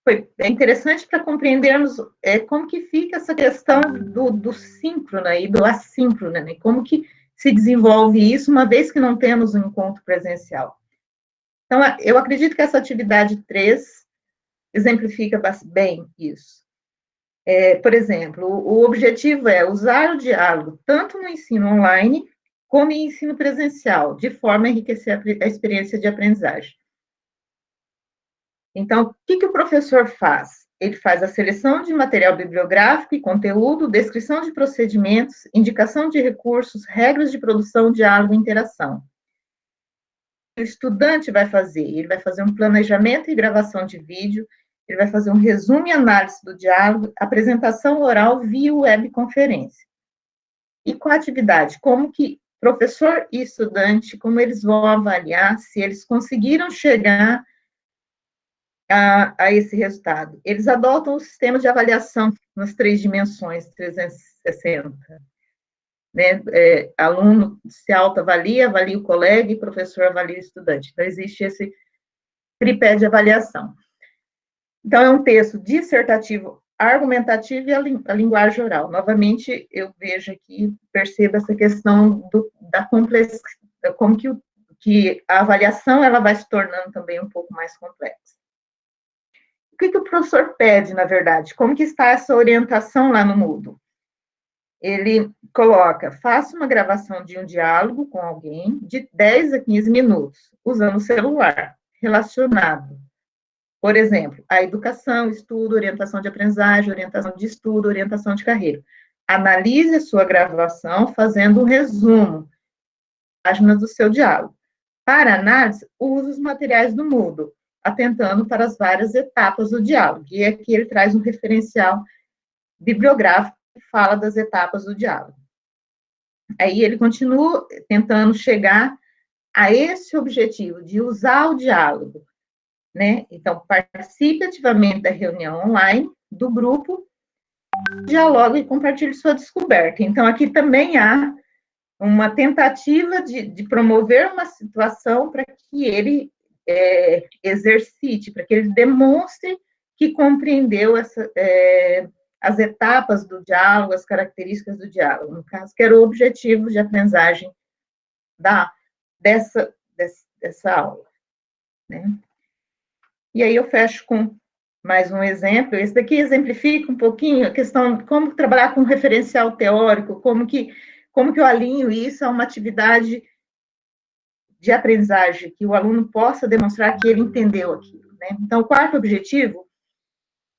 foi é interessante para compreendermos é, como que fica essa questão do, do síncrono e do assíncrono, né? como que se desenvolve isso, uma vez que não temos um encontro presencial. Então, eu acredito que essa atividade 3 exemplifica bem isso. É, por exemplo, o objetivo é usar o diálogo tanto no ensino online como em ensino presencial, de forma a enriquecer a, a experiência de aprendizagem. Então, o que, que o professor faz? Ele faz a seleção de material bibliográfico e conteúdo, descrição de procedimentos, indicação de recursos, regras de produção, diálogo e interação. O estudante vai fazer? Ele vai fazer um planejamento e gravação de vídeo, ele vai fazer um resumo e análise do diálogo, apresentação oral via webconferência. E com a atividade, como que professor e estudante, como eles vão avaliar se eles conseguiram chegar a, a esse resultado? Eles adotam o sistema de avaliação nas três dimensões, 360. Né? É, aluno se autoavalia, avalia o colega e professor avalia o estudante. Então, existe esse tripé de avaliação. Então, é um texto dissertativo, argumentativo e a, a linguagem oral. Novamente, eu vejo aqui, percebo essa questão do, da complexidade, como que, o, que a avaliação ela vai se tornando também um pouco mais complexa. O que, que o professor pede, na verdade? Como que está essa orientação lá no Moodle? Ele coloca, faça uma gravação de um diálogo com alguém de 10 a 15 minutos, usando o celular, relacionado por exemplo, a educação, estudo, orientação de aprendizagem, orientação de estudo, orientação de carreira. Analise a sua gravação fazendo um resumo, páginas do seu diálogo. Para análise, use os materiais do Moodle, atentando para as várias etapas do diálogo. E aqui ele traz um referencial bibliográfico que fala das etapas do diálogo. Aí ele continua tentando chegar a esse objetivo de usar o diálogo né? Então, participe ativamente da reunião online do grupo, dialogue e compartilhe sua descoberta. Então, aqui também há uma tentativa de, de promover uma situação para que ele é, exercite, para que ele demonstre que compreendeu essa, é, as etapas do diálogo, as características do diálogo, no caso, que era o objetivo de aprendizagem da, dessa, dessa, dessa aula. Né? E aí eu fecho com mais um exemplo. Esse daqui exemplifica um pouquinho a questão de como trabalhar com referencial teórico, como que, como que eu alinho isso a uma atividade de aprendizagem, que o aluno possa demonstrar que ele entendeu aquilo. Né? Então, o quarto objetivo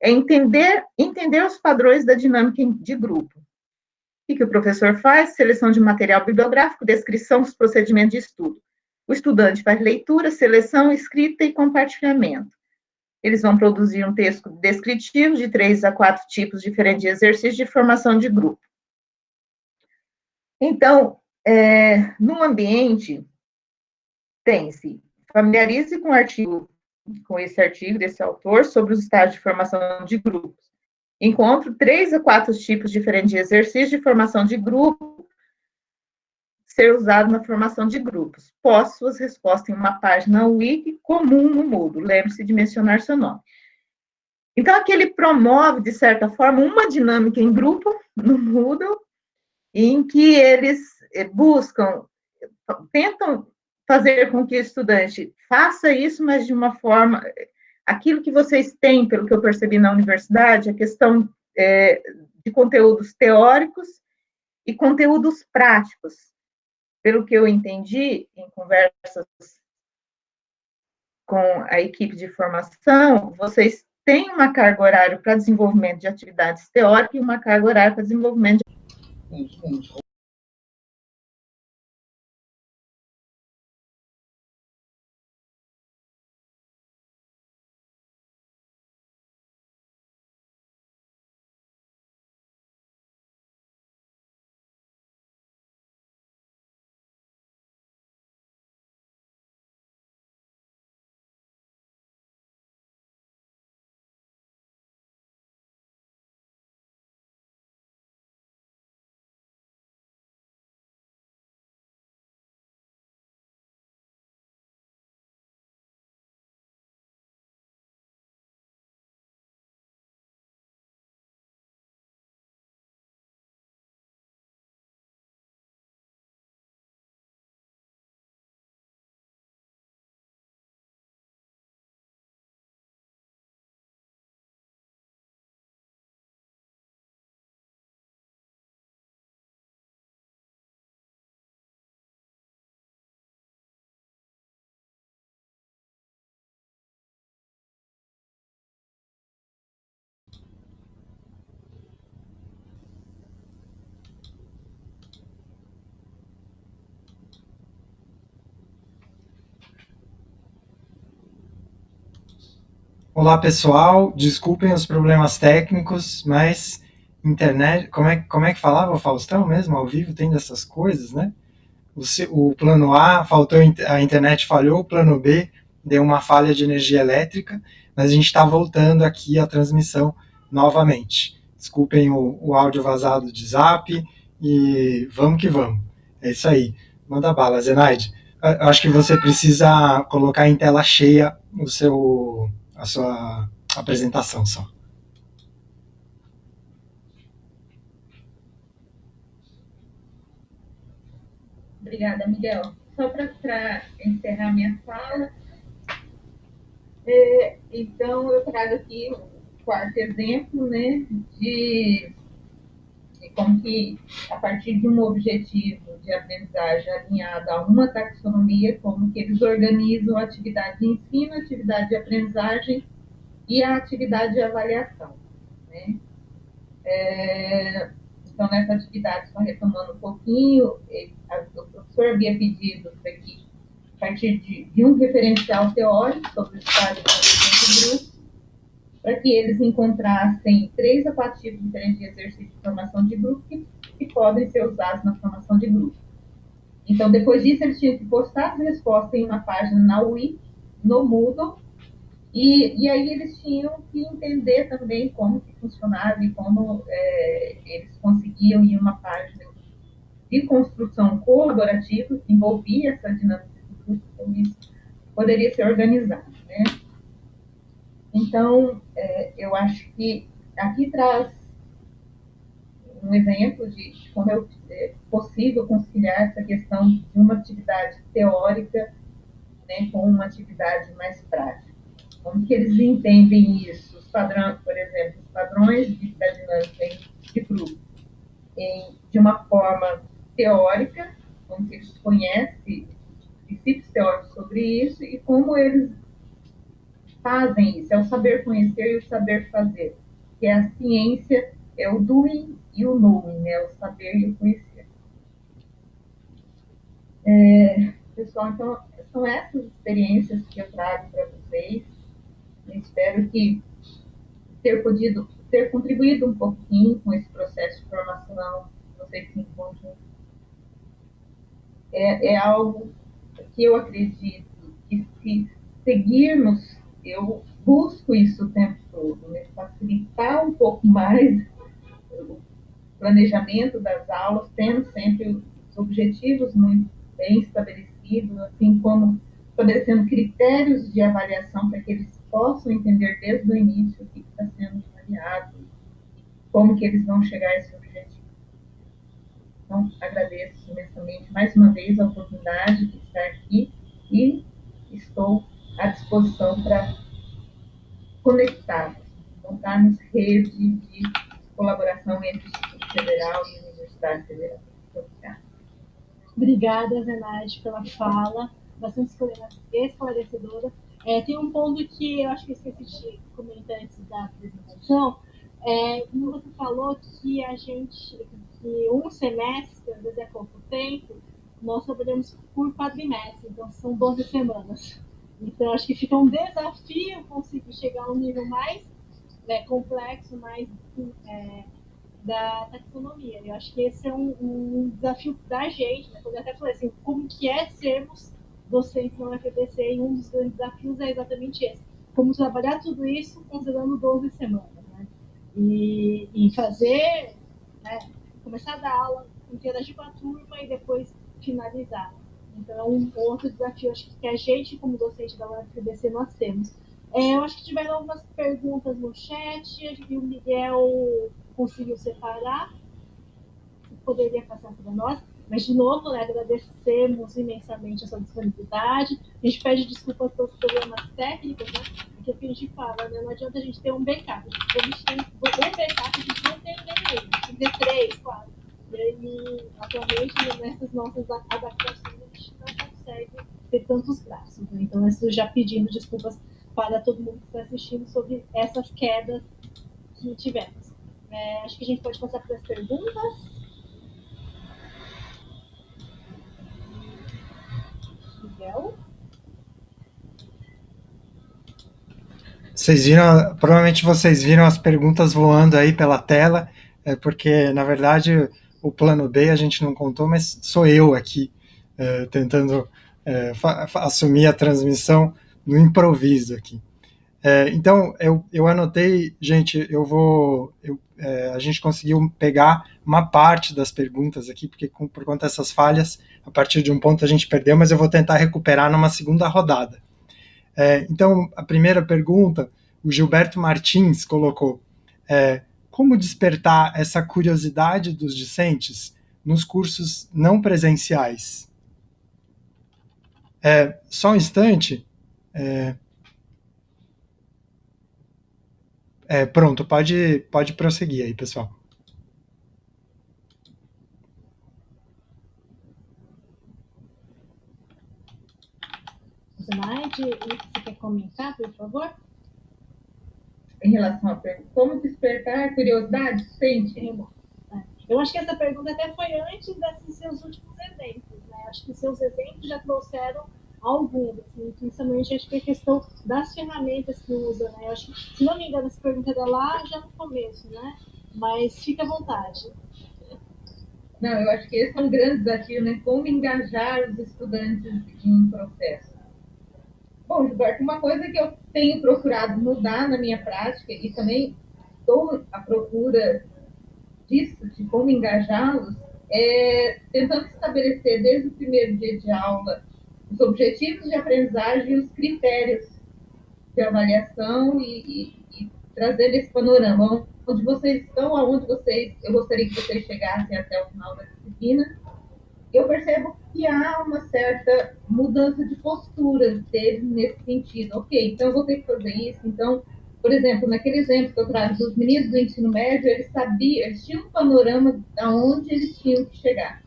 é entender, entender os padrões da dinâmica de grupo. O que, o professor faz? Seleção de material bibliográfico, descrição dos procedimentos de estudo. O estudante faz leitura, seleção, escrita e compartilhamento. Eles vão produzir um texto descritivo de três a quatro tipos diferentes de exercícios de formação de grupo. Então, é, no ambiente tem-se familiarize com artigo, com esse artigo desse autor sobre os estágios de formação de grupos. Encontro três a quatro tipos diferentes de exercício de formação de grupo ser usado na formação de grupos. Poste suas respostas em uma página wiki comum no Moodle. Lembre-se de mencionar seu nome. Então, aqui ele promove, de certa forma, uma dinâmica em grupo no Moodle, em que eles eh, buscam, tentam fazer com que o estudante faça isso, mas de uma forma. Aquilo que vocês têm, pelo que eu percebi na universidade, a questão é, de conteúdos teóricos e conteúdos práticos. Pelo que eu entendi em conversas com a equipe de formação, vocês têm uma carga horária para desenvolvimento de atividades teóricas e uma carga horária para desenvolvimento de Olá pessoal, desculpem os problemas técnicos, mas internet, como é, como é que falava o Faustão mesmo, ao vivo tem dessas coisas, né? O, o plano A, faltou, a internet falhou, o plano B deu uma falha de energia elétrica, mas a gente está voltando aqui a transmissão novamente. Desculpem o, o áudio vazado de zap e vamos que vamos. É isso aí. Manda bala, Zenaide. Eu acho que você precisa colocar em tela cheia o seu a sua apresentação só. Obrigada, Miguel. Só para encerrar minha fala, é, então eu trago aqui o quarto exemplo, né, de, de como que, a partir de um objetivo de aprendizagem alinhado a uma taxonomia, como que eles organizam a atividade de ensino, a atividade de aprendizagem e a atividade de avaliação. Né? É, então, nessa atividade, só retomando um pouquinho, o professor havia pedido para que, a partir de, de, um referencial teórico sobre o estado de grupo, para que eles encontrassem três a quatro tipos diferentes de exercício de formação de grupo que, que podem ser usados na formação de grupo. Então, depois disso, eles tinham que postar as respostas em uma página na Wiki, no Moodle, e, e aí eles tinham que entender também como que funcionava e como é, eles conseguiam em uma página de construção colaborativa que envolvia essa dinâmica como isso poderia ser organizado, né? Então, é, eu acho que aqui traz um exemplo de como é possível conciliar essa questão de uma atividade teórica né, com uma atividade mais prática. Como que eles entendem isso? Os padrões, por exemplo, os padrões de, dinâmica de grupo, em, de uma forma teórica, como que eles conhecem princípios teóricos sobre isso e como eles fazem isso, é o saber conhecer e o saber fazer, que é a ciência, é o doing e o knowing, né? o saber e o conhecer. É, pessoal, então, são essas experiências que eu trago para vocês. Espero que ter podido, ter contribuído um pouquinho com esse processo de formação, vocês em conjunto. É, é algo que eu acredito que se seguirmos, eu busco isso o tempo todo, né? facilitar um pouco mais o planejamento das aulas, tendo sempre os objetivos muito bem estabelecidos, assim como estabelecendo critérios de avaliação para que eles possam entender desde o início o que está sendo avaliado, como que eles vão chegar a esse objetivo. Então, agradeço imensamente mais uma vez a oportunidade de estar aqui e estou à disposição para conectar, montarmos rede de colaboração entre o Instituto Federal e a Universidade Federal. Obrigada. Zenade, pela fala, bastante esclarecedora. É, tem um ponto que eu acho que eu esqueci de comentar antes da apresentação. É, como você falou que a gente, que um semestre, às vezes é pouco tempo, nós trabalhamos por quadrimestre, então são 12 semanas. Então, acho que fica um desafio conseguir chegar a um nível mais né, complexo, mais é, da taxonomia. Eu acho que esse é um, um desafio da gente, né? Quando eu até falei assim, como que é sermos docentes na UFBC, e um dos grandes desafios é exatamente esse. Como trabalhar tudo isso considerando 12 semanas, né? E, e fazer, né, começar a dar aula, interagir com a turma e depois finalizar. Então, um outro desafio acho que a gente, como docente da UFBC, nós temos. É, eu acho que tiveram algumas perguntas no chat, acho que o Miguel conseguiu separar, poderia passar para nós. Mas, de novo, né, agradecemos imensamente a sua disponibilidade. A gente pede desculpas pelos problemas técnicos, né? Porque é a gente fala, né? Não adianta a gente ter um backup. A gente tem um backup, a gente não tem aí. A gente tem três, quatro. E aí, atualmente, nessas nossas adaptações, a gente não consegue ter tantos braços. Né? Então, isso já pedindo desculpas para todo mundo que está assistindo sobre essas quedas que tivemos. É, acho que a gente pode passar para as perguntas. Miguel? Vocês viram, provavelmente vocês viram as perguntas voando aí pela tela, é porque na verdade o plano B a gente não contou, mas sou eu aqui é, tentando é, assumir a transmissão no improviso aqui. É, então eu, eu anotei, gente, eu vou, eu, é, a gente conseguiu pegar uma parte das perguntas aqui, porque com, por conta dessas falhas, a partir de um ponto a gente perdeu, mas eu vou tentar recuperar numa segunda rodada. É, então, a primeira pergunta, o Gilberto Martins colocou: é, como despertar essa curiosidade dos discentes nos cursos não presenciais? É, só um instante. É, é, pronto, pode, pode prosseguir aí, pessoal. Slide, você quer comentar, por favor? Em relação a como despertar a curiosidade, sente? É. Eu acho que essa pergunta até foi antes desses seus últimos exemplos, né? Acho que seus exemplos já trouxeram alguns, assim, principalmente acho que a questão das ferramentas que usa, né? Eu acho que, se não me engano, essa pergunta era lá já no começo, né? Mas fica à vontade. Não, eu acho que esse é um grande desafio, né? Como engajar os estudantes em um processo. Bom, Gilberto, uma coisa que eu tenho procurado mudar na minha prática e também estou à procura disso, de como engajá-los, é tentando estabelecer desde o primeiro dia de aula os objetivos de aprendizagem e os critérios de avaliação e, e, e trazer esse panorama onde vocês estão, aonde vocês, eu gostaria que vocês chegassem até o final da disciplina. Eu percebo que há uma certa mudança de postura deles nesse sentido. Ok, então eu vou ter que fazer isso. Então, por exemplo, naquele exemplo que eu trago dos meninos do ensino médio, eles sabiam, eles tinham um panorama de onde eles tinham que chegar.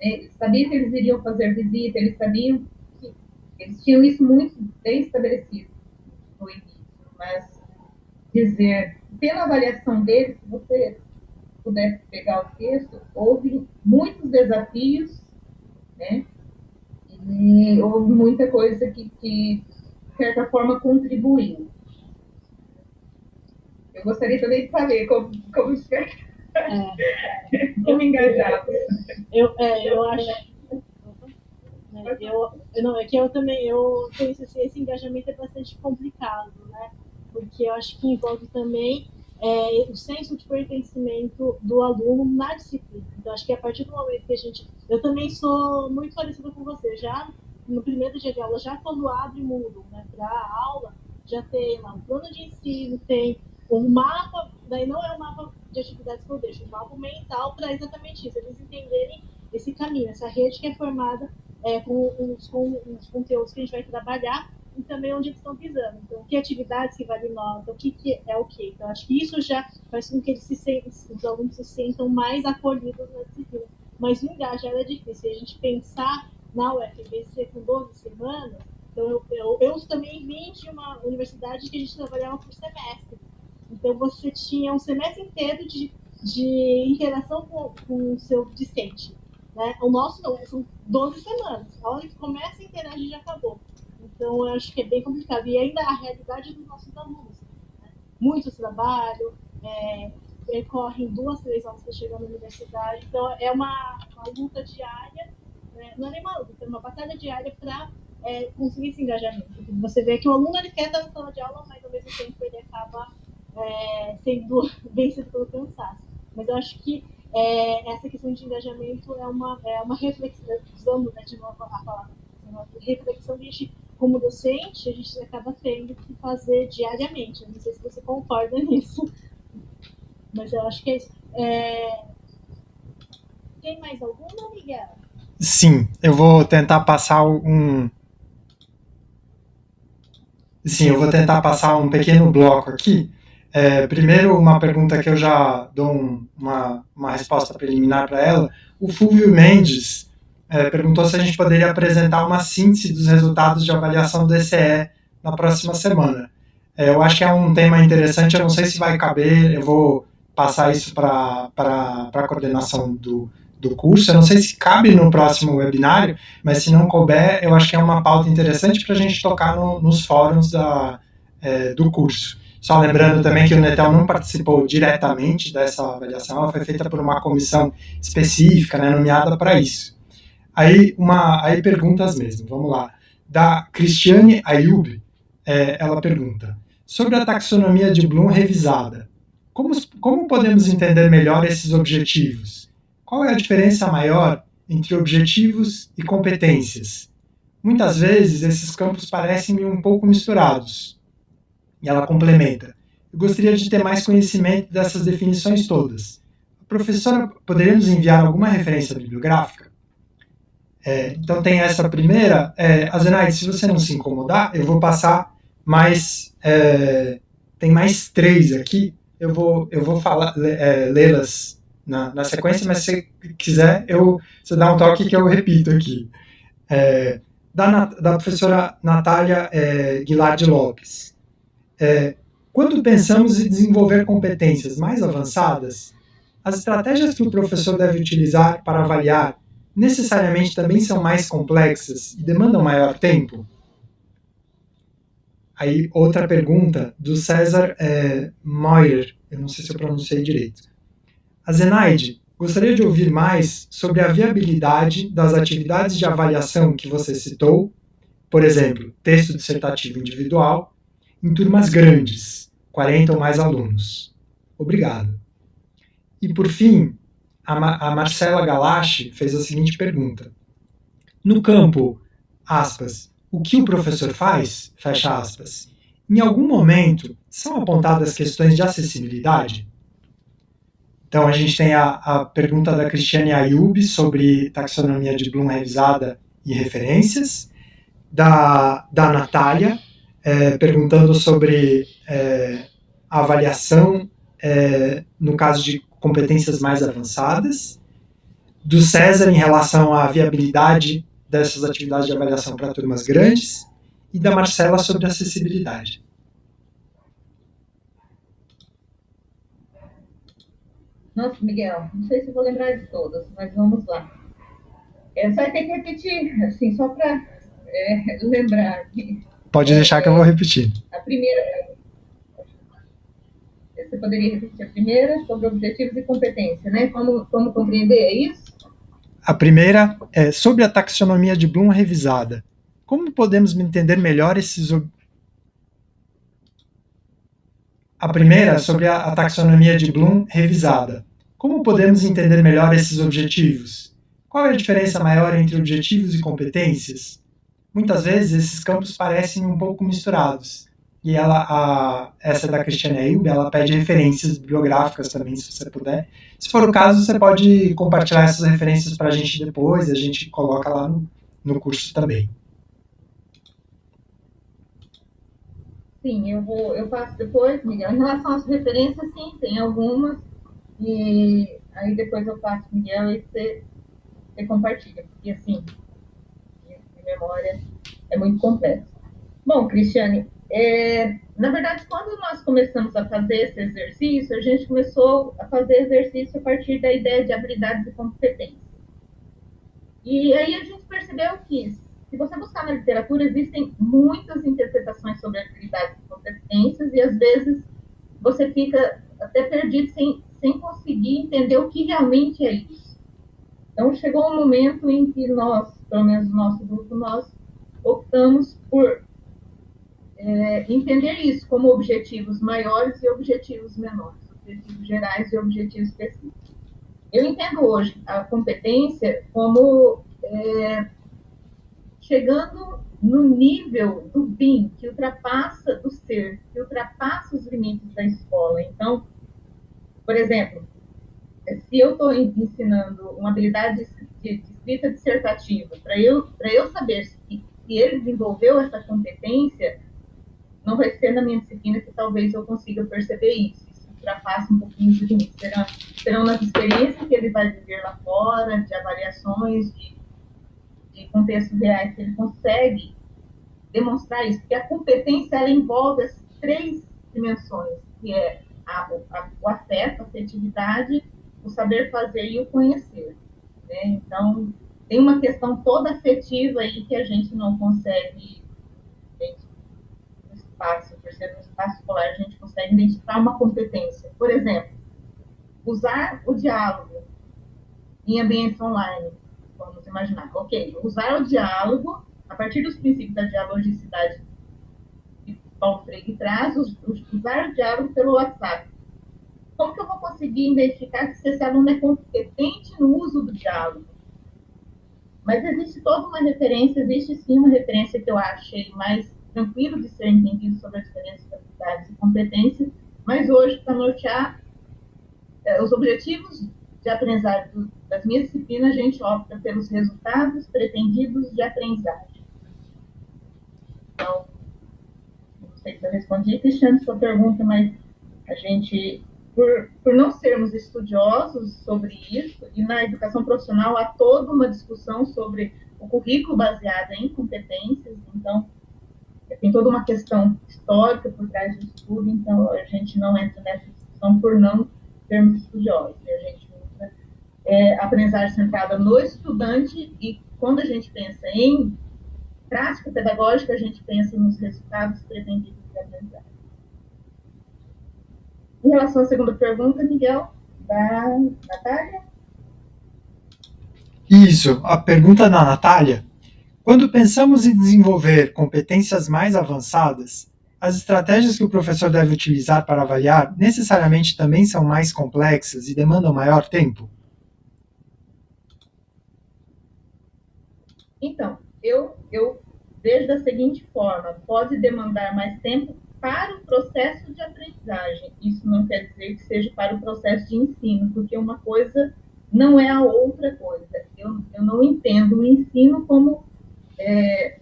Eles sabiam que eles iriam fazer visita, eles sabiam que eles tinham isso muito bem estabelecido no início, mas dizer, pela avaliação deles, se você pudesse pegar o texto, houve muitos desafios, né? E houve muita coisa que, que de certa forma, contribuiu. Eu gostaria também de saber como, como é. Como engajar. Eu, é, eu acho. É, eu, não, é que eu também eu penso assim, esse engajamento é bastante complicado, né? Porque eu acho que envolve também é, o senso de pertencimento do aluno na disciplina. Então, acho que a partir do momento que a gente. Eu também sou muito parecida com você, já no primeiro dia de aula, já quando abre o mundo né, para aula, já tem lá um plano de ensino, tem um mapa, daí não é um mapa de atividades que eu deixo, um mapa mental para exatamente isso, eles entenderem esse caminho, essa rede que é formada é, com, os, com os conteúdos que a gente vai trabalhar e também onde eles estão pisando. Então, que atividades que vale nota, o que, que é o que. Então, acho que isso já faz com que eles se sentem, os alunos se sentam mais acolhidos na disciplina. Mas o engajar é difícil. a gente pensar na UFBC com 12 semanas, então eu, eu, eu também vim de uma universidade que a gente trabalhava por semestre. Então, você tinha um semestre inteiro de, de interação com, com o seu discente. Né? O nosso não, são 12 semanas. A hora que começa a interagir já acabou. Então, acho que é bem complicado. E ainda a realidade dos nossos alunos. Né? Muitos trabalham, é, percorrem duas, três horas para chegar na universidade. Então, é uma, uma luta diária. Né? Não é nem uma luta, é uma batalha diária para é, conseguir esse engajamento. Você vê que o aluno ele quer estar na sala de aula, mas ao mesmo tempo ele acaba é, sendo vencido pelo cansaço. Mas eu acho que é, essa questão de engajamento é uma, é uma reflexão, usando né, de novo a palavra, reflexão que a gente, como docente, a gente acaba tendo que fazer diariamente. não sei se você concorda nisso, mas eu acho que é isso. É... Tem mais alguma, Miguel? Sim, eu vou tentar passar um. Sim, eu vou tentar passar um pequeno bloco aqui é, primeiro, uma pergunta que eu já dou um, uma, uma resposta preliminar para ela. O Fulvio Mendes é, perguntou se a gente poderia apresentar uma síntese dos resultados de avaliação do ECE na próxima semana. É, eu acho que é um tema interessante, eu não sei se vai caber, eu vou passar isso para a coordenação do, do curso. Eu não sei se cabe no próximo webinário, mas se não couber, eu acho que é uma pauta interessante para a gente tocar no, nos fóruns da, é, do curso. Só lembrando também que o Netel não participou diretamente dessa avaliação, ela foi feita por uma comissão específica, né, nomeada para isso. Aí, uma, aí perguntas mesmo, vamos lá. Da Cristiane Ayub, é, ela pergunta, sobre a taxonomia de Bloom revisada, como, como podemos entender melhor esses objetivos? Qual é a diferença maior entre objetivos e competências? Muitas vezes esses campos parecem um pouco misturados. E ela complementa: Eu gostaria de ter mais conhecimento dessas definições todas. A professora poderia nos enviar alguma referência bibliográfica? É, então tem essa primeira. É, Azenaide, se você não se incomodar, eu vou passar mais. É, tem mais três aqui. Eu vou, eu vou falar, é, lê-las na, na, sequência, mas se quiser, eu, você dá um toque que eu repito aqui. É, da, da professora Natália é, Guilherme Lopes. É, quando pensamos em desenvolver competências mais avançadas, as estratégias que o professor deve utilizar para avaliar necessariamente também são mais complexas e demandam maior tempo? Aí, outra pergunta do César é, Moyer, eu não sei se eu pronunciei direito. A Zenaide, gostaria de ouvir mais sobre a viabilidade das atividades de avaliação que você citou, por exemplo, texto dissertativo individual, em turmas grandes, 40 ou mais alunos. Obrigado. E por fim, a, Ma a Marcela Galache fez a seguinte pergunta. No campo, aspas, o que o professor faz, fecha aspas, em algum momento são apontadas questões de acessibilidade? Então a gente tem a, a pergunta da Cristiane Ayub sobre taxonomia de Bloom revisada e referências, da, da Natália, é, perguntando sobre é, avaliação é, no caso de competências mais avançadas, do César em relação à viabilidade dessas atividades de avaliação para turmas grandes, e da Marcela sobre acessibilidade. Nossa, Miguel, não sei se vou lembrar de todas, mas vamos lá. É, só tem que repetir, assim, só para é, lembrar. Pode deixar que eu vou repetir. A primeira. Você poderia repetir a primeira sobre objetivos e competência, né? Como, como compreender, é isso? A primeira é sobre a taxonomia de Bloom revisada. Como podemos entender melhor esses a primeira sobre a, taxonomia de Bloom revisada. Como podemos entender melhor esses objetivos? Qual é a diferença maior entre objetivos e competências? Muitas vezes esses campos parecem um pouco misturados. E ela, a, essa da Cristiane Eilb, ela pede referências bibliográficas também, se você puder. Se for o caso, você pode compartilhar essas referências para a gente depois, a gente coloca lá no, no curso também. Sim, eu vou, eu passo depois, Miguel. Em relação às referências, sim, tem algumas. E aí depois eu passo, Miguel, e você, você compartilha. Porque assim, a memória é muito complexa. Bom, Cristiane, é, na verdade, quando nós começamos a fazer esse exercício, a gente começou a fazer exercício a partir da ideia de habilidades e competências. E aí a gente percebeu que se você buscar na literatura, existem muitas interpretações sobre habilidades e competências, e às vezes você fica até perdido sem, sem conseguir entender o que realmente é isso. Então, chegou um momento em que nós, pelo menos o nosso grupo, nós optamos por é, entender isso como objetivos maiores e objetivos menores, objetivos gerais e objetivos específicos. Eu entendo hoje a competência como é, chegando no nível do BIM, que ultrapassa do ser, que ultrapassa os limites da escola. Então, por exemplo, se eu estou ensinando uma habilidade de, de escrita dissertativa, para eu, eu saber se, se ele desenvolveu essa competência, não vai ser na minha disciplina que talvez eu consiga perceber isso. Isso ultrapassa um pouquinho de limites. Serão, serão nas experiências que ele vai viver lá fora, de avaliações, de de contextos reais que ele consegue demonstrar isso, porque a competência ela envolve as três dimensões, que é a, a, o afeto, a afetividade, o saber fazer e o conhecer. Né? Então, tem uma questão toda afetiva aí que a gente não consegue, espaço, por ser um espaço escolar, a gente consegue identificar uma competência. Por exemplo, usar o diálogo em ambientes online vamos imaginar, ok, usar o diálogo, a partir dos princípios da dialogicidade que Paulo Freire traz, usar o diálogo pelo WhatsApp. Como que eu vou conseguir identificar se esse aluno é competente no uso do diálogo? Mas existe toda uma referência, existe sim uma referência que eu achei mais tranquilo de ser entendido sobre a diferença de habilidades e competências, mas hoje, para nortear eh, os objetivos de aprendizagem das minhas disciplinas, a gente opta pelos resultados pretendidos de aprendizagem. Então, não sei se eu respondi, Cristiano, sua pergunta, mas a gente, por, por não sermos estudiosos sobre isso, e na educação profissional há toda uma discussão sobre o currículo baseado em competências, então tem toda uma questão histórica por trás disso tudo, então a gente não entra nessa discussão por não sermos estudiosos. A gente é, aprendizagem centrada no estudante e quando a gente pensa em prática pedagógica, a gente pensa nos resultados pretendidos de aprendizagem. Em relação à segunda pergunta, Miguel, da Natália? Isso, a pergunta da Natália. Quando pensamos em desenvolver competências mais avançadas, as estratégias que o professor deve utilizar para avaliar necessariamente também são mais complexas e demandam maior tempo? Então, eu, eu vejo da seguinte forma: pode demandar mais tempo para o processo de aprendizagem. Isso não quer dizer que seja para o processo de ensino, porque uma coisa não é a outra coisa. Eu, eu não entendo o ensino como. É,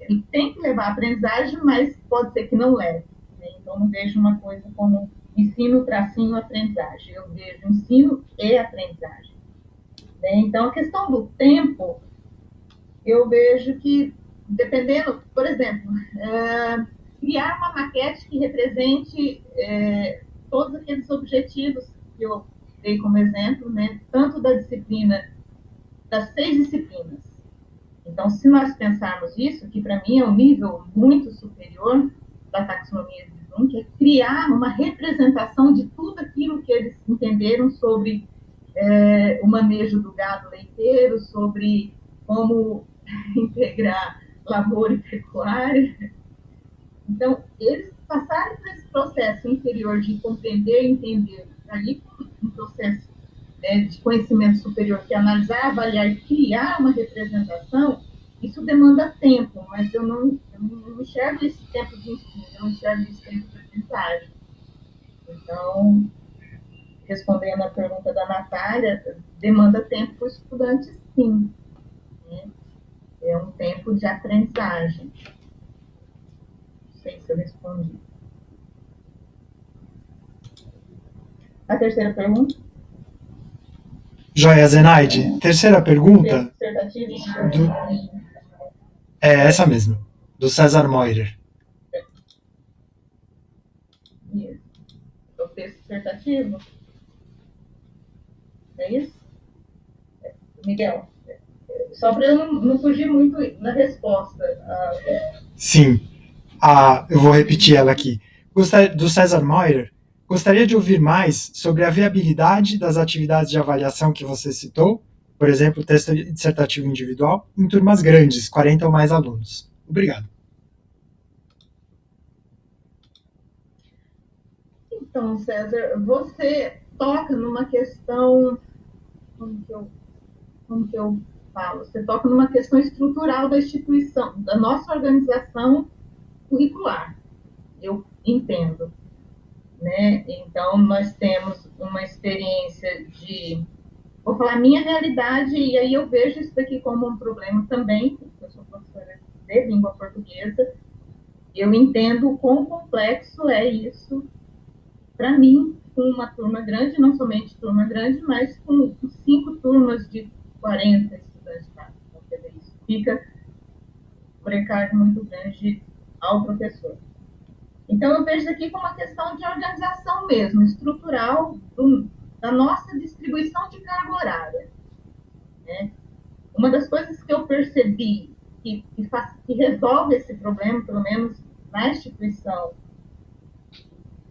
ele tem que levar a aprendizagem, mas pode ser que não leve. Né? Então, não vejo uma coisa como ensino, tracinho, aprendizagem. Eu vejo ensino e aprendizagem. Né? Então, a questão do tempo, eu vejo que, dependendo, por exemplo, é, criar uma maquete que represente é, todos aqueles objetivos que eu dei como exemplo, né? tanto da disciplina, das seis disciplinas. Então, se nós pensarmos isso, que para mim é um nível muito superior da taxonomia de Bloom, que é criar uma representação de tudo aquilo que eles entenderam sobre é, o manejo do gado leiteiro, sobre como integrar lavoura e pecuária. Então, eles passaram por esse processo interior de compreender e entender, ali um processo né, de conhecimento superior, que analisar, avaliar criar uma representação, isso demanda tempo, mas eu não, eu não enxergo esse tempo de ensino, eu não enxergo esse tempo de aprendizagem. Então, respondendo à pergunta da Natália, demanda tempo para o estudante, sim. Né? É um tempo de aprendizagem. Não sei se eu respondi. A terceira pergunta? Joia Zenaide, terceira pergunta. Do, é essa mesmo, do César Moirer. O texto dissertativo? É isso? Miguel, só para eu não, não, fugir muito na resposta. Ah, Sim, ah, eu vou repetir ela aqui. Do César Moirer, gostaria de ouvir mais sobre a viabilidade das atividades de avaliação que você citou, por exemplo, texto dissertativo individual, em turmas grandes, 40 ou mais alunos. Obrigado. Então, César, você toca numa questão como que eu, como que eu falo? Você toca numa questão estrutural da instituição, da nossa organização curricular. Eu entendo. Né? Então, nós temos uma experiência de. Vou falar minha realidade, e aí eu vejo isso daqui como um problema também, eu sou professora de língua portuguesa, eu entendo o quão complexo é isso para mim, com uma turma grande, não somente turma grande, mas com cinco turmas de 40 estudantes. Tá? Então, isso fica precário muito grande ao professor. Então, eu vejo aqui como uma questão de organização mesmo, estrutural, do, da nossa distribuição de carga horária. Né? Uma das coisas que eu percebi que, que, faz, que resolve esse problema, pelo menos na instituição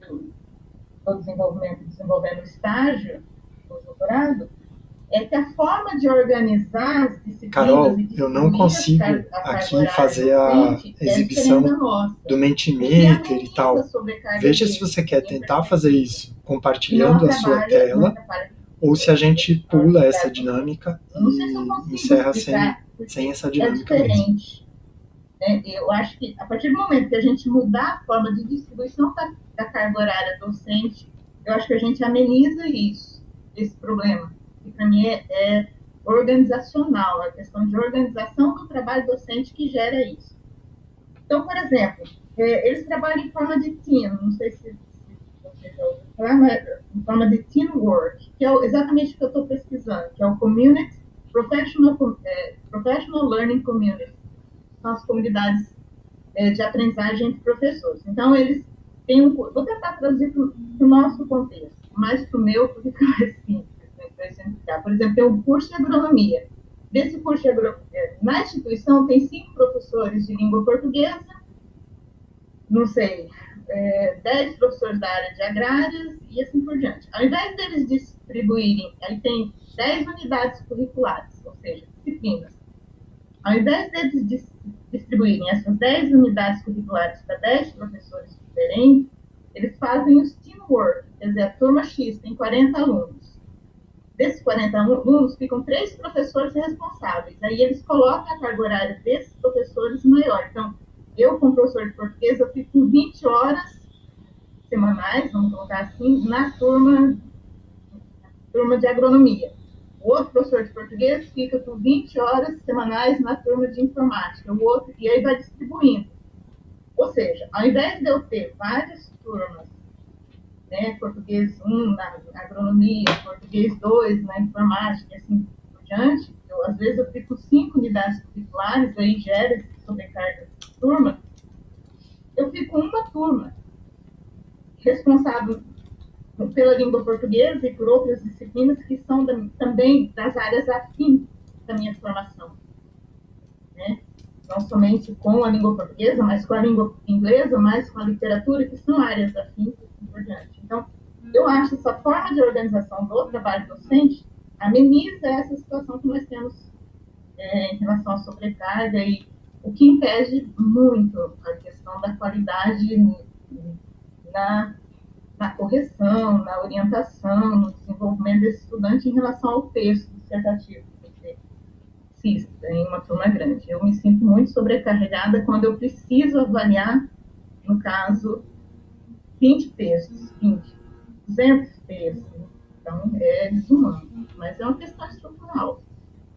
do desenvolvimento, desenvolvendo estágio do doutorado, é que a forma de organizar as disciplinas... Carol, eu não consigo aqui fazer a exibição do Mentimeter e tal. Veja se você quer tentar fazer isso compartilhando a sua tela ou se a gente pula essa dinâmica e encerra sem, sem essa dinâmica é mesmo. Né? Eu acho que a partir do momento que a gente mudar a forma de distribuição da, da carga horária docente, eu acho que a gente ameniza isso, esse problema, que para mim é, é organizacional, a questão de organização do trabalho docente que gera isso. Então, por exemplo, é, eles trabalham em forma de team, não sei se, se você já ouviu falar, mas em forma de teamwork, que é exatamente o que eu estou pesquisando, que é o Community Professional, é, Professional Learning Community são as comunidades é, de aprendizagem entre professores. Então, eles têm um. Vou tentar traduzir para o nosso contexto, mais para o meu, porque fica mais simples Por exemplo, tem um curso de agronomia. Desse curso de agronomia, é, na instituição, tem cinco professores de língua portuguesa, não sei, é, dez professores da área de agrárias e assim por diante. Ao invés deles distribuírem, aí tem dez unidades curriculares, ou seja, disciplinas. Ao invés deles distribuírem essas 10 unidades curriculares para 10 professores diferentes, eles fazem os teamwork, quer dizer, a turma X tem 40 alunos. Desses 40 alunos, ficam três professores responsáveis. Aí eles colocam a carga horária desses professores maior. Então, eu, como professor de português, eu fico com 20 horas semanais, vamos colocar assim, na turma, turma de agronomia. O outro professor de português fica com 20 horas semanais na turma de informática, o outro, e aí vai distribuindo. Ou seja, ao invés de eu ter várias turmas, né, português 1 na agronomia, português 2 na informática, e assim por diante, eu, às vezes eu fico cinco unidades curriculares, aí gera sobrecarga de turma, eu fico uma turma responsável pela língua portuguesa e por outras disciplinas que são da, também das áreas afins da minha formação. Né? Não somente com a língua portuguesa, mas com a língua inglesa, mas com a literatura, que são áreas afins e assim por diante. Então, eu acho essa forma de organização do trabalho docente ameniza essa situação que nós temos é, em relação à sobrecarga e o que impede muito a questão da qualidade na, na correção, na orientação, no desenvolvimento desse estudante em relação ao texto dissertativo em uma turma grande. Eu me sinto muito sobrecarregada quando eu preciso avaliar, no caso, 20 textos, 20, 200 textos. Então, é desumano. Mas é uma questão estrutural.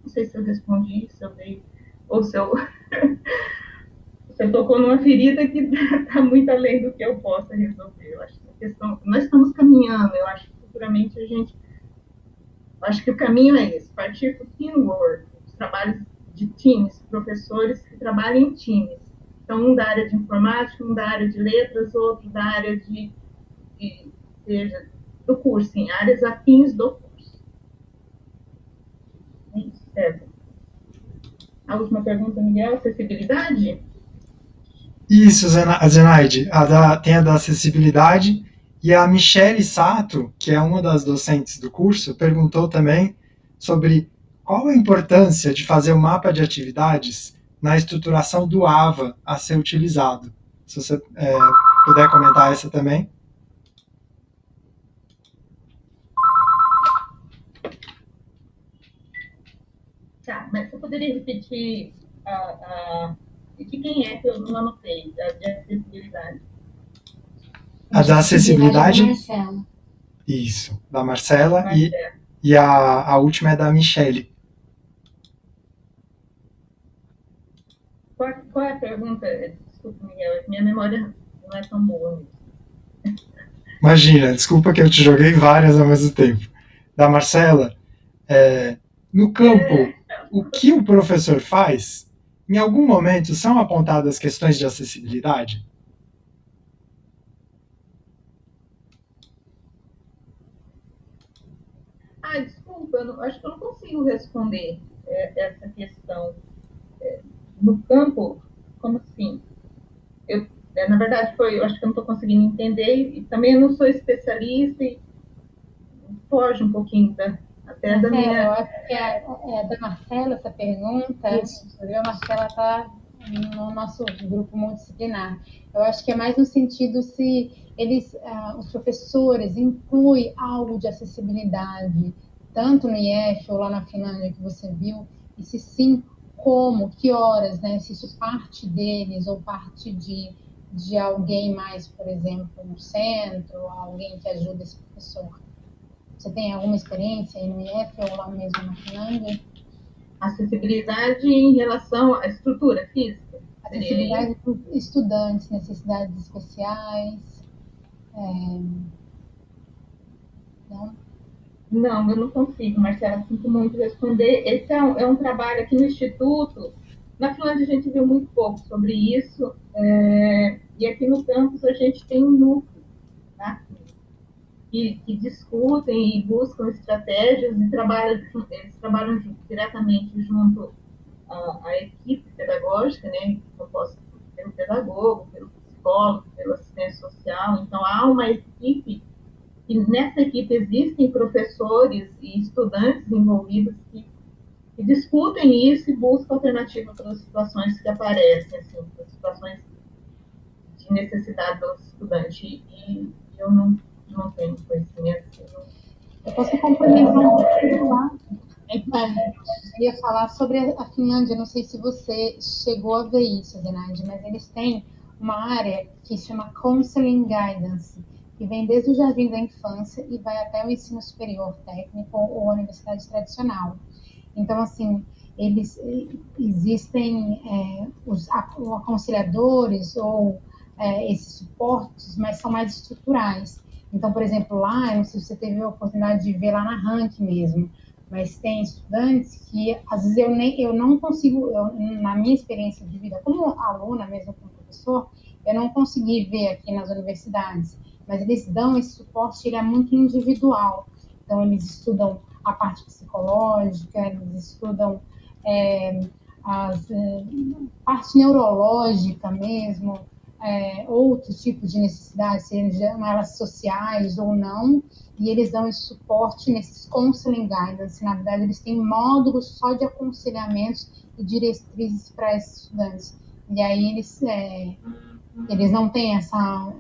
Não sei se eu respondi, se eu dei, ou se eu, se eu tocou numa ferida que está muito além do que eu possa resolver. Eu acho que a questão, nós estamos caminhando, eu acho que futuramente a gente, acho que o caminho é esse, partir para o teamwork, os trabalhos de times, professores que trabalham em times. Então, um da área de informática, um da área de letras, outro da área de, de seja, do curso, em áreas afins do curso. É certo. A última pergunta, Miguel, acessibilidade? Isso, Zenaide, a da, tem a da acessibilidade, e a Michele Sato, que é uma das docentes do curso, perguntou também sobre qual a importância de fazer o um mapa de atividades na estruturação do AVA a ser utilizado. Se você é, puder comentar essa também. Tá, mas você poderia repetir a, a, de quem é que eu não anotei, a de acessibilidade? A da acessibilidade? Marcela. Isso, da Marcela, Marcela. e, e a, a última é da Michele. Qual, qual é a pergunta? Desculpa, Miguel, minha memória não é tão boa. Imagina, desculpa que eu te joguei várias ao mesmo tempo. Da Marcela, é, no campo, é. o que o professor faz, em algum momento são apontadas questões de acessibilidade? Ah, desculpa, eu não, acho que eu não consigo responder é, essa questão. É, no campo, como assim? Eu, é, na verdade, foi, eu acho que eu não estou conseguindo entender, e também eu não sou especialista, e foge um pouquinho da, até da minha... Eu acho que é, é da Marcela essa pergunta, Isso. a Marcela está no nosso grupo multidisciplinar. Eu acho que é mais no sentido se eles, uh, os professores incluem algo de acessibilidade, tanto no IF ou lá na Finlândia que você viu, e se sim, como, que horas, né? Se isso parte deles ou parte de, de alguém mais, por exemplo, no centro, alguém que ajuda esse professor. Você tem alguma experiência no IF ou lá mesmo na Finlândia? Acessibilidade em relação à estrutura física. Acessibilidade para estudantes, necessidades especiais, é... Não? Não, eu não consigo, Marcela, sinto muito responder. Esse é um, é um, trabalho aqui no Instituto. Na Finlândia a gente viu muito pouco sobre isso, é, e aqui no campus a gente tem um núcleo tá? que, que, discutem e buscam estratégias e trabalham, eles trabalham diretamente junto à, à equipe pedagógica, né, composta pelo pedagogo, pelo psicólogo, pelo assistente social. Então, há uma equipe, e nessa equipe existem professores e estudantes envolvidos que, que discutem isso e buscam alternativas para as situações que aparecem, assim, para as situações de necessidade do estudante. E eu não, não tenho conhecimento. Eu posso complementar um pouquinho lá. Eu ia falar sobre a Finlândia, não sei se você chegou a ver isso, Zenaide, mas eles têm uma área que chama Counseling Guidance, que vem desde o jardim da infância e vai até o ensino superior técnico ou universidade tradicional. Então, assim, eles existem é, os aconselhadores ou é, esses suportes, mas são mais estruturais. Então, por exemplo, lá, não sei se você teve a oportunidade de ver lá na Rank mesmo, mas tem estudantes que às vezes eu nem eu não consigo, eu, na minha experiência de vida como aluna mesmo como professor, eu não consegui ver aqui nas universidades, mas eles dão esse suporte, ele é muito individual. Então, eles estudam a parte psicológica, eles estudam é, a é, parte neurológica mesmo, é, tipos de necessidades, sejam elas sociais ou não, e eles dão esse suporte nesses counseling guidance. Na verdade, eles têm módulos só de aconselhamentos e diretrizes para esses estudantes. E aí eles, é, eles não têm essa,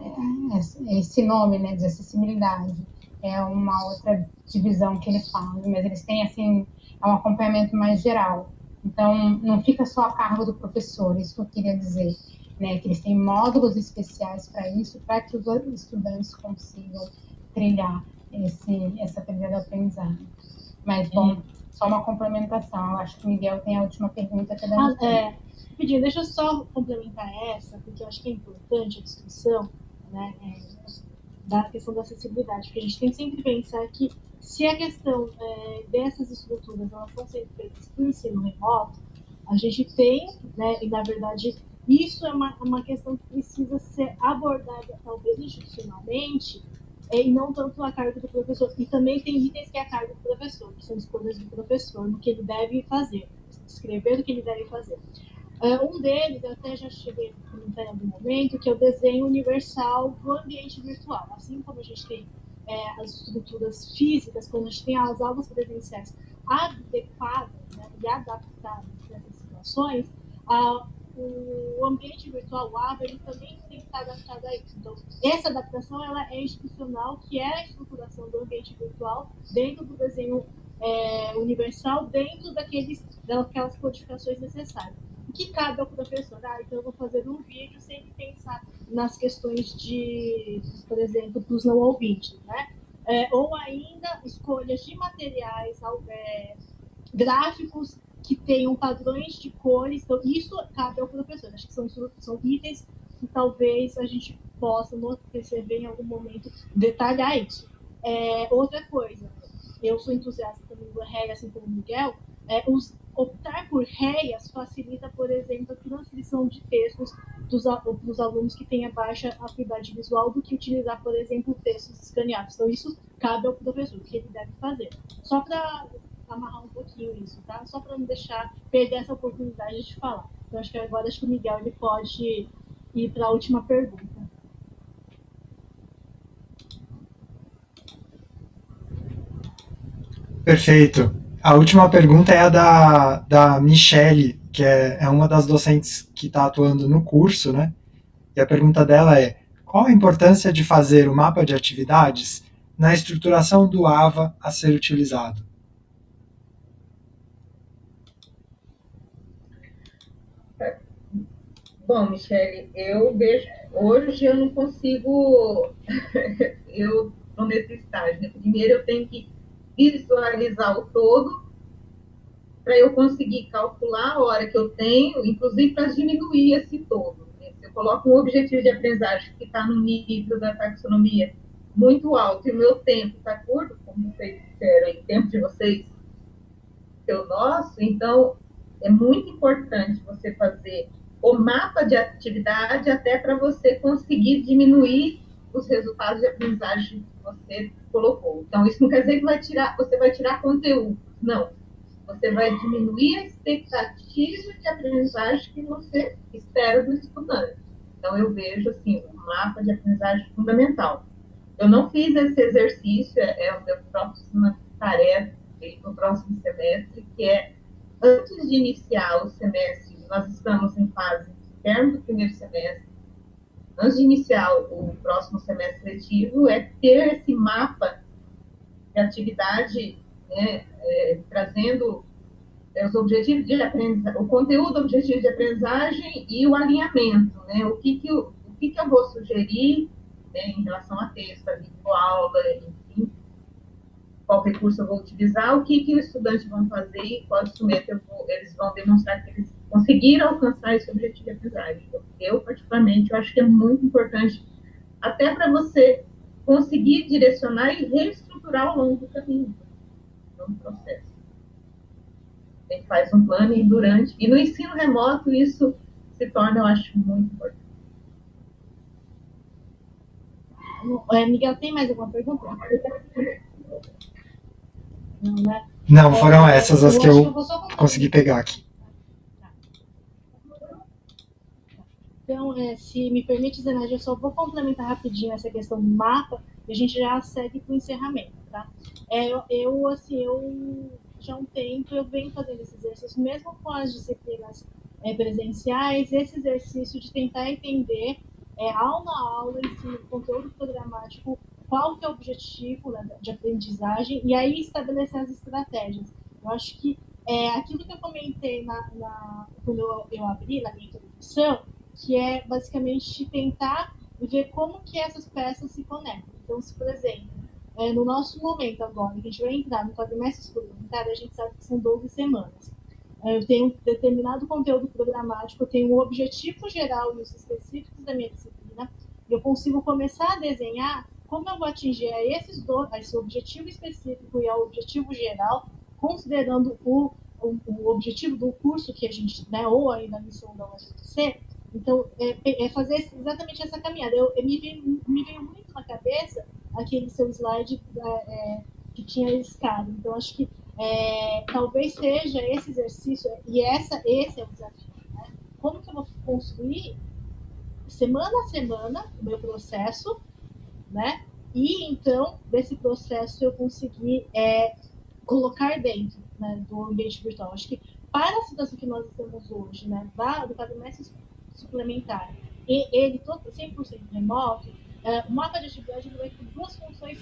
é, esse nome né, de acessibilidade. É uma outra divisão que eles falam, mas eles têm assim, é um acompanhamento mais geral. Então, não fica só a cargo do professor, isso que eu queria dizer né, que eles têm módulos especiais para isso, para que os estudantes consigam trilhar esse, essa trilha de aprendizagem. Mas, bom, só uma complementação. Eu acho que o Miguel tem a última pergunta que ah, é, Pedindo, deixa eu só complementar essa, porque eu acho que é importante a discussão né, é, da questão da acessibilidade, porque a gente tem que sempre pensar que se a questão é, dessas estruturas elas estão sendo feitas o ensino remoto, a gente tem, né, e na verdade isso é uma, uma questão que precisa ser abordada, talvez institucionalmente, é, e não tanto a carga do professor. E também tem itens que é a carga do professor, que são escolhas do professor, no que ele deve fazer, escrever o que ele deve fazer. Uh, um deles, eu até já cheguei a comentar em algum momento, que é o desenho universal do ambiente virtual. Assim como a gente tem é, as estruturas físicas, quando a gente tem as aulas presenciais adequadas né, e adaptadas nessas situações, uh, o ambiente virtual, o AVA, ele também tem que estar adaptado a isso. Então, essa adaptação ela é institucional, que é a estruturação do ambiente virtual dentro do desenho é, universal, dentro daqueles, daquelas codificações necessárias. Que cabe ao professor? Ah, então eu vou fazer um vídeo sem pensar nas questões de, por exemplo, dos não ouvintes, né? É, ou ainda escolhas de materiais é, gráficos que tenham padrões de cores. Então, isso cabe ao professor. Acho que são, são itens que talvez a gente possa perceber em algum momento detalhar isso. É, outra coisa, eu sou entusiasta também do REI, assim como o Miguel, é, os, optar por REIAS facilita, por exemplo, a transcrição de textos dos, dos alunos que têm a baixa acuidade visual do que utilizar, por exemplo, textos escaneados. Então, isso cabe ao professor, o que ele deve fazer. Só para amarrar um pouquinho isso, tá? Só para não deixar perder essa oportunidade de falar. Então, acho que agora acho que o Miguel ele pode ir para a última pergunta. Perfeito. A última pergunta é a da, da Michele, que é, é uma das docentes que está atuando no curso, né? E a pergunta dela é: qual a importância de fazer o mapa de atividades na estruturação do AVA a ser utilizado? Bom, Michele, eu vejo. Hoje eu não consigo. eu estou nesse estágio. Né? Primeiro eu tenho que visualizar o todo para eu conseguir calcular a hora que eu tenho, inclusive para diminuir esse todo. Se eu coloco um objetivo de aprendizagem que está no nível da taxonomia muito alto e o meu tempo está curto, como vocês disseram, o tempo de vocês, é o nosso, então é muito importante você fazer o mapa de atividade até para você conseguir diminuir os resultados de aprendizagem que você colocou. Então, isso não quer dizer que vai tirar, você vai tirar conteúdo. Não. Você vai diminuir a expectativa de aprendizagem que você espera do estudante. Então, eu vejo, assim, o um mapa de aprendizagem fundamental. Eu não fiz esse exercício, é, é a minha próxima tarefa no próximo semestre, que é, antes de iniciar o semestre nós estamos em fase interna do primeiro semestre. Antes de iniciar o próximo semestre letivo, é ter esse mapa de atividade, né, é, trazendo os objetivos de aprendizagem, o conteúdo objetivo de aprendizagem e o alinhamento, né, o que que o que que eu vou sugerir né, em relação a texto, a videoaula, enfim, qual recurso eu vou utilizar, o que que os estudantes vão fazer e qual instrumento vou, eles vão demonstrar que eles conseguir alcançar esse objetivo de aprendizagem. Eu, particularmente, eu acho que é muito importante, até para você conseguir direcionar e reestruturar ao longo do caminho, no processo. A gente faz um plano e durante, e no ensino remoto isso se torna, eu acho, muito importante. É, Miguel, tem mais alguma pergunta? Não, né? Não, foram essas as que eu, que eu consegui pegar aqui. Então, é, se me permite, Zenaide, eu só vou complementar rapidinho essa questão do mapa e a gente já segue para o encerramento, tá? É, eu, assim, eu já há um tempo eu venho fazendo esse exercício, mesmo com as disciplinas é, presenciais, esse exercício de tentar entender é, aula a aula, esse conteúdo programático, qual que é o objetivo né, de aprendizagem e aí estabelecer as estratégias. Eu acho que é aquilo que eu comentei na, na quando eu, eu abri na minha introdução, que é basicamente tentar ver como que essas peças se conectam. Então, se, por exemplo, é, no nosso momento agora, que a gente vai entrar no quadrimestre suplementar, a gente sabe que são 12 semanas. É, eu tenho um determinado conteúdo programático, eu tenho um objetivo geral e os específicos da minha disciplina, e eu consigo começar a desenhar como eu vou atingir a esses dois, a esse objetivo específico e ao objetivo geral, considerando o, o, o objetivo do curso que a gente, né, ou aí na missão da UFC, então, é, é, fazer exatamente essa caminhada. Eu, eu me, veio, me, veio, muito na cabeça aquele seu slide é, é, que tinha escada. Então, acho que é, talvez seja esse exercício, e essa, esse é o desafio. Né? Como que eu vou construir semana a semana o meu processo, né? E então, desse processo, eu conseguir é, colocar dentro né, do ambiente virtual. Acho que para a situação que nós estamos hoje, né, do quadrimestre suplementar, e ele todo 100% remoto, é, o mapa de atividade vai ter duas funções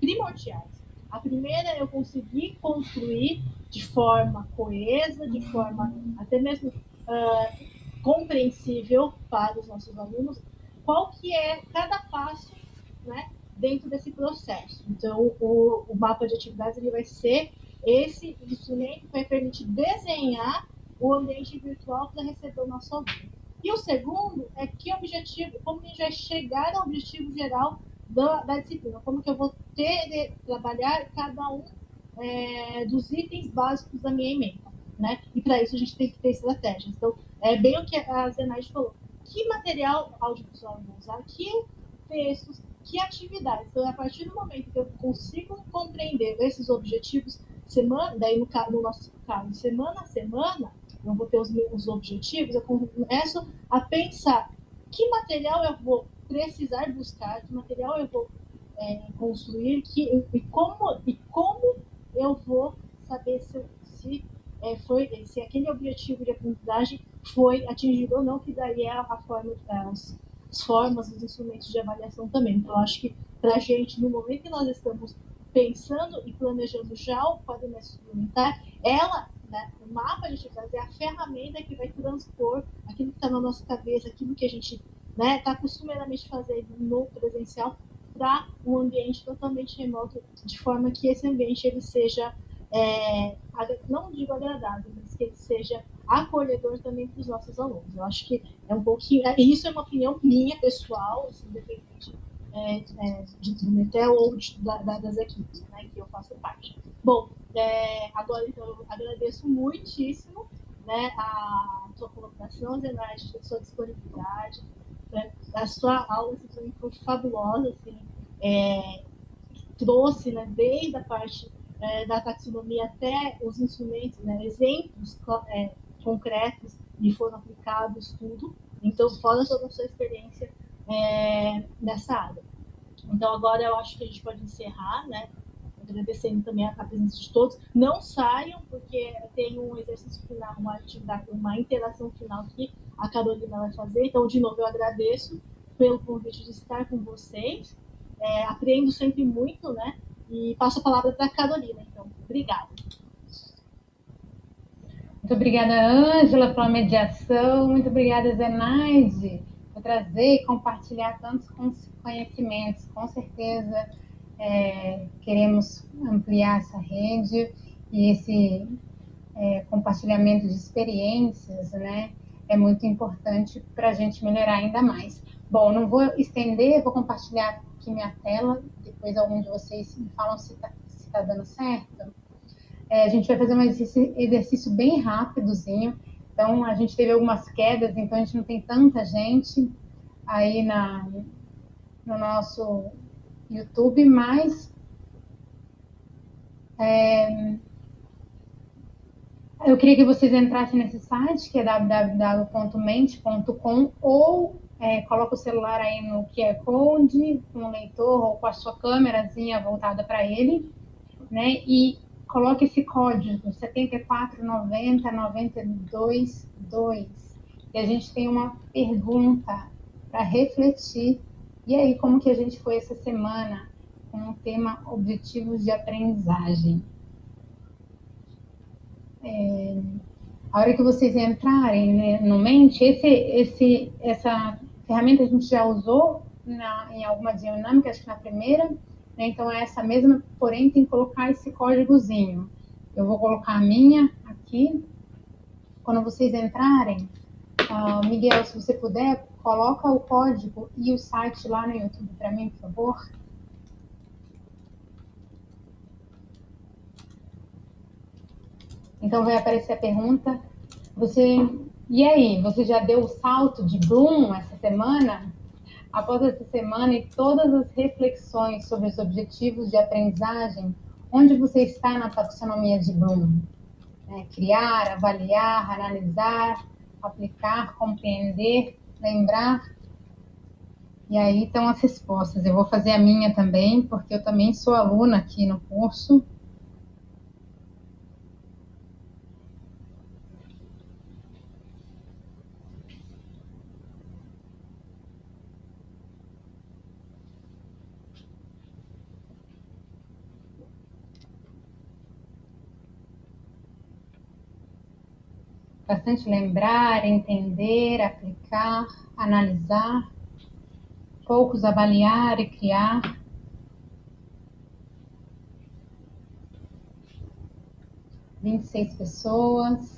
primordiais. A primeira é eu conseguir construir de forma coesa, de forma até mesmo uh, compreensível para os nossos alunos, qual que é cada passo né, dentro desse processo. Então, o, o mapa de atividades ele vai ser esse instrumento que vai permitir desenhar o ambiente virtual para receber o nosso aluno. E o segundo é que objetivo, como a gente vai chegar ao objetivo geral da, da disciplina, como que eu vou ter trabalhar cada um é, dos itens básicos da minha emenda, né? E para isso a gente tem que ter estratégias. Então, é bem o que a Zenaide falou. Que material audiovisual eu vou usar? Que textos? Que atividades? Então, a partir do momento que eu consigo compreender esses objetivos, semana, daí no, no nosso caso, semana a semana, eu vou ter os meus objetivos, eu começo a pensar que material eu vou precisar buscar, que material eu vou é, construir, que, e, como, e como eu vou saber se, se, é, foi, se aquele objetivo de aprendizagem foi atingido ou não, que daí é a forma, as, as formas, os instrumentos de avaliação também. Então, acho que para a gente, no momento que nós estamos pensando e planejando já o quadrimestre suplementar, ela né? O mapa a gente vai fazer a ferramenta que vai transpor aquilo que está na nossa cabeça, aquilo que a gente está né, tá costumeiramente fazendo no presencial para um ambiente totalmente remoto, de forma que esse ambiente ele seja, é, não digo agradável, mas que ele seja acolhedor também para os nossos alunos. Eu acho que é um pouquinho, é, isso é uma opinião minha pessoal, assim, independente é, é, de Trumetel ou de, da, das equipes né, que eu faço parte. Bom, é, agora então agradeço muitíssimo né, a sua colaboração, Zenaide, a sua disponibilidade, né, a sua aula assim, foi fabulosa, assim, é, trouxe né, desde a parte é, da taxonomia até os instrumentos, né, exemplos é, concretos e foram aplicados tudo. Então, fora toda a sua experiência é, nessa área. Então, agora eu acho que a gente pode encerrar, né? Agradecendo também a, presença de todos. Não saiam, porque tem um exercício final, uma atividade, uma interação final que a Carolina vai fazer. Então, de novo, eu agradeço pelo convite de estar com vocês. É, aprendo sempre muito, né? E passo a palavra para a Carolina. Então, obrigada. Muito obrigada, Ângela, pela mediação. Muito obrigada, Zenaide trazer e compartilhar tantos conhecimentos. Com certeza é, queremos ampliar essa rede e esse é, compartilhamento de experiências, né? É muito importante para a gente melhorar ainda mais. Bom, não vou estender, vou compartilhar aqui minha tela, depois algum de vocês me falam se está tá dando certo. É, a gente vai fazer um exercício, exercício bem rápidozinho, então, a gente teve algumas quedas, então a gente não tem tanta gente aí na, no nosso YouTube, mas é, eu queria que vocês entrassem nesse site, que é www.mente.com, ou é, coloca o celular aí no QR Code, com o leitor, ou com a sua câmerazinha voltada para ele, né? E coloque esse código 7490922. E a gente tem uma pergunta para refletir. E aí, como que a gente foi essa semana com o tema Objetivos de Aprendizagem? É, a hora que vocês entrarem né, no Mente, esse, esse, essa ferramenta a gente já usou na, em alguma dinâmica, acho que na primeira, né, então é essa mesma, porém tem que colocar esse códigozinho. Eu vou colocar a minha aqui. Quando vocês entrarem, uh, Miguel, se você puder, coloca o código e o site lá no YouTube para mim, por favor. Então vai aparecer a pergunta. Você e aí, você já deu o salto de Bloom essa semana? Após essa semana e todas as reflexões sobre os objetivos de aprendizagem, onde você está na taxonomia de Bloom? É, criar, avaliar, analisar, aplicar, compreender, lembrar. E aí estão as respostas. Eu vou fazer a minha também, porque eu também sou aluna aqui no curso. Bastante lembrar, entender, aplicar, analisar, poucos avaliar e criar. Vinte e seis pessoas.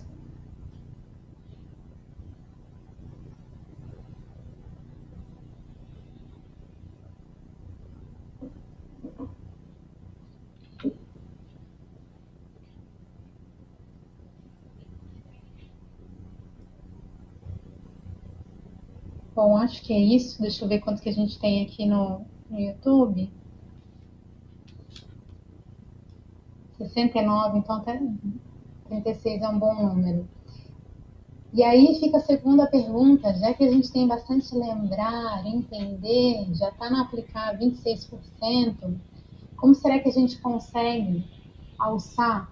Bom, acho que é isso. Deixa eu ver quanto que a gente tem aqui no, no YouTube. 69, então até 36 é um bom número. E aí fica a segunda pergunta, já que a gente tem bastante lembrar, entender, já está no aplicar 26%, como será que a gente consegue alçar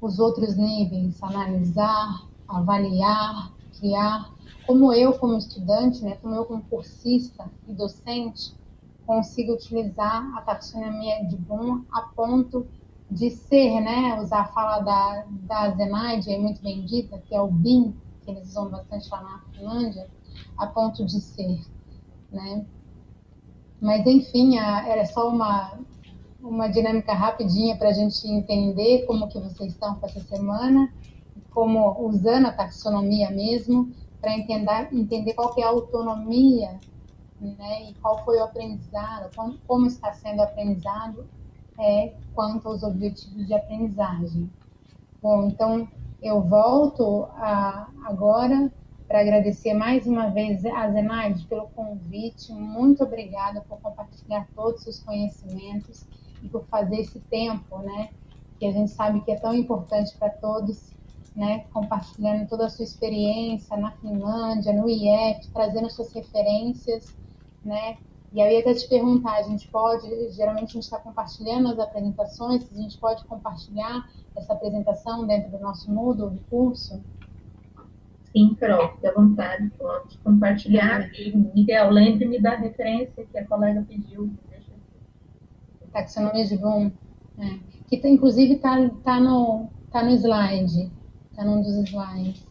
os outros níveis, analisar, avaliar, criar como eu, como estudante, né, como eu, como cursista e docente, consigo utilizar a taxonomia de Bloom a ponto de ser, né, usar a fala da, da Zenaide, é muito bem dita, que é o BIM, que eles usam bastante lá na Finlândia, a ponto de ser, né. Mas, enfim, a, era só uma, uma dinâmica rapidinha para a gente entender como que vocês estão com essa semana, como usando a taxonomia mesmo, para entender, entender qual que é a autonomia né, e qual foi o aprendizado, como, como está sendo aprendizado é, quanto aos objetivos de aprendizagem. Bom, então eu volto a, agora para agradecer mais uma vez a Zenaide pelo convite. Muito obrigada por compartilhar todos os conhecimentos e por fazer esse tempo, né? Que a gente sabe que é tão importante para todos né, compartilhando toda a sua experiência na Finlândia, no IEF, trazendo suas referências, né? E aí até te perguntar, a gente pode, geralmente a gente está compartilhando as apresentações, a gente pode compartilhar essa apresentação dentro do nosso Moodle, do curso? Sim, Carol, fique à vontade, pode compartilhar. E, Miguel, lembre-me da referência que a colega pediu. Taxonomia de Bloom, né? que tá, inclusive está tá no, tá no slide está num dos slides.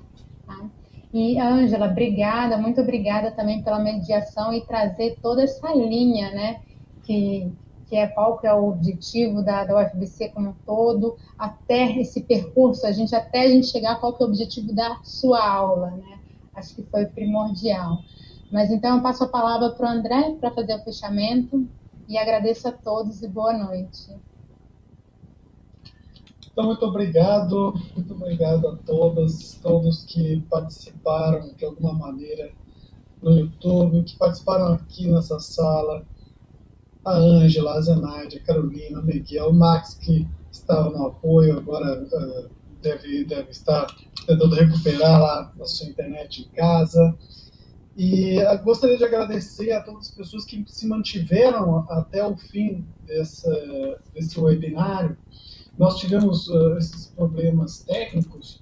Tá? E, Ângela, obrigada, muito obrigada também pela mediação e trazer toda essa linha, né, que, que é qual que é o objetivo da, da UFBC como um todo, até esse percurso, a gente até a gente chegar qual que é o objetivo da sua aula, né? Acho que foi primordial. Mas então eu passo a palavra para o André para fazer o fechamento e agradeço a todos e boa noite. Então, muito obrigado, muito obrigado a todas, todos que participaram de alguma maneira no YouTube, que participaram aqui nessa sala, a Ângela, a Zenaide, a Carolina, o Miguel, o Max, que estava no apoio, agora uh, deve, deve estar tentando recuperar lá a sua internet em casa. E gostaria de agradecer a todas as pessoas que se mantiveram até o fim dessa, desse webinário. Nós tivemos uh, esses problemas técnicos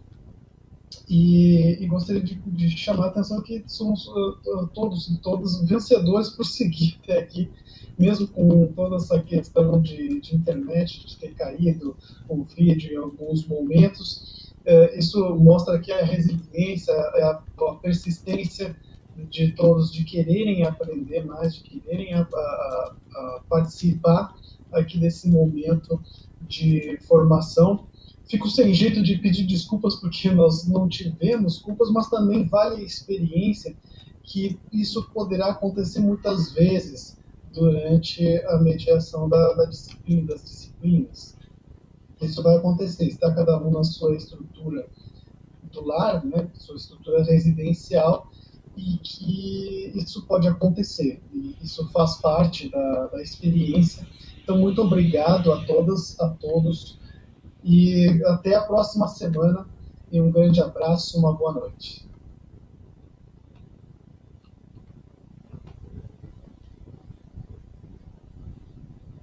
e, e gostaria de, de, chamar a atenção que somos uh, todos todos vencedores por seguir até aqui, mesmo com toda essa questão de, de internet, de ter caído o vídeo em alguns momentos. Uh, isso mostra que a resiliência, a, a persistência de todos de quererem aprender mais, de quererem a, a, a participar aqui desse momento de formação. Fico sem jeito de pedir desculpas porque nós não tivemos culpas, mas também vale a experiência que isso poderá acontecer muitas vezes durante a mediação da, da disciplina, das disciplinas. Isso vai acontecer, está cada um na sua estrutura do lar, né, sua estrutura residencial, e que isso pode acontecer. E isso faz parte da, da experiência. Então, muito obrigado a todas, a todos, e até a próxima semana. E um grande abraço, uma boa noite.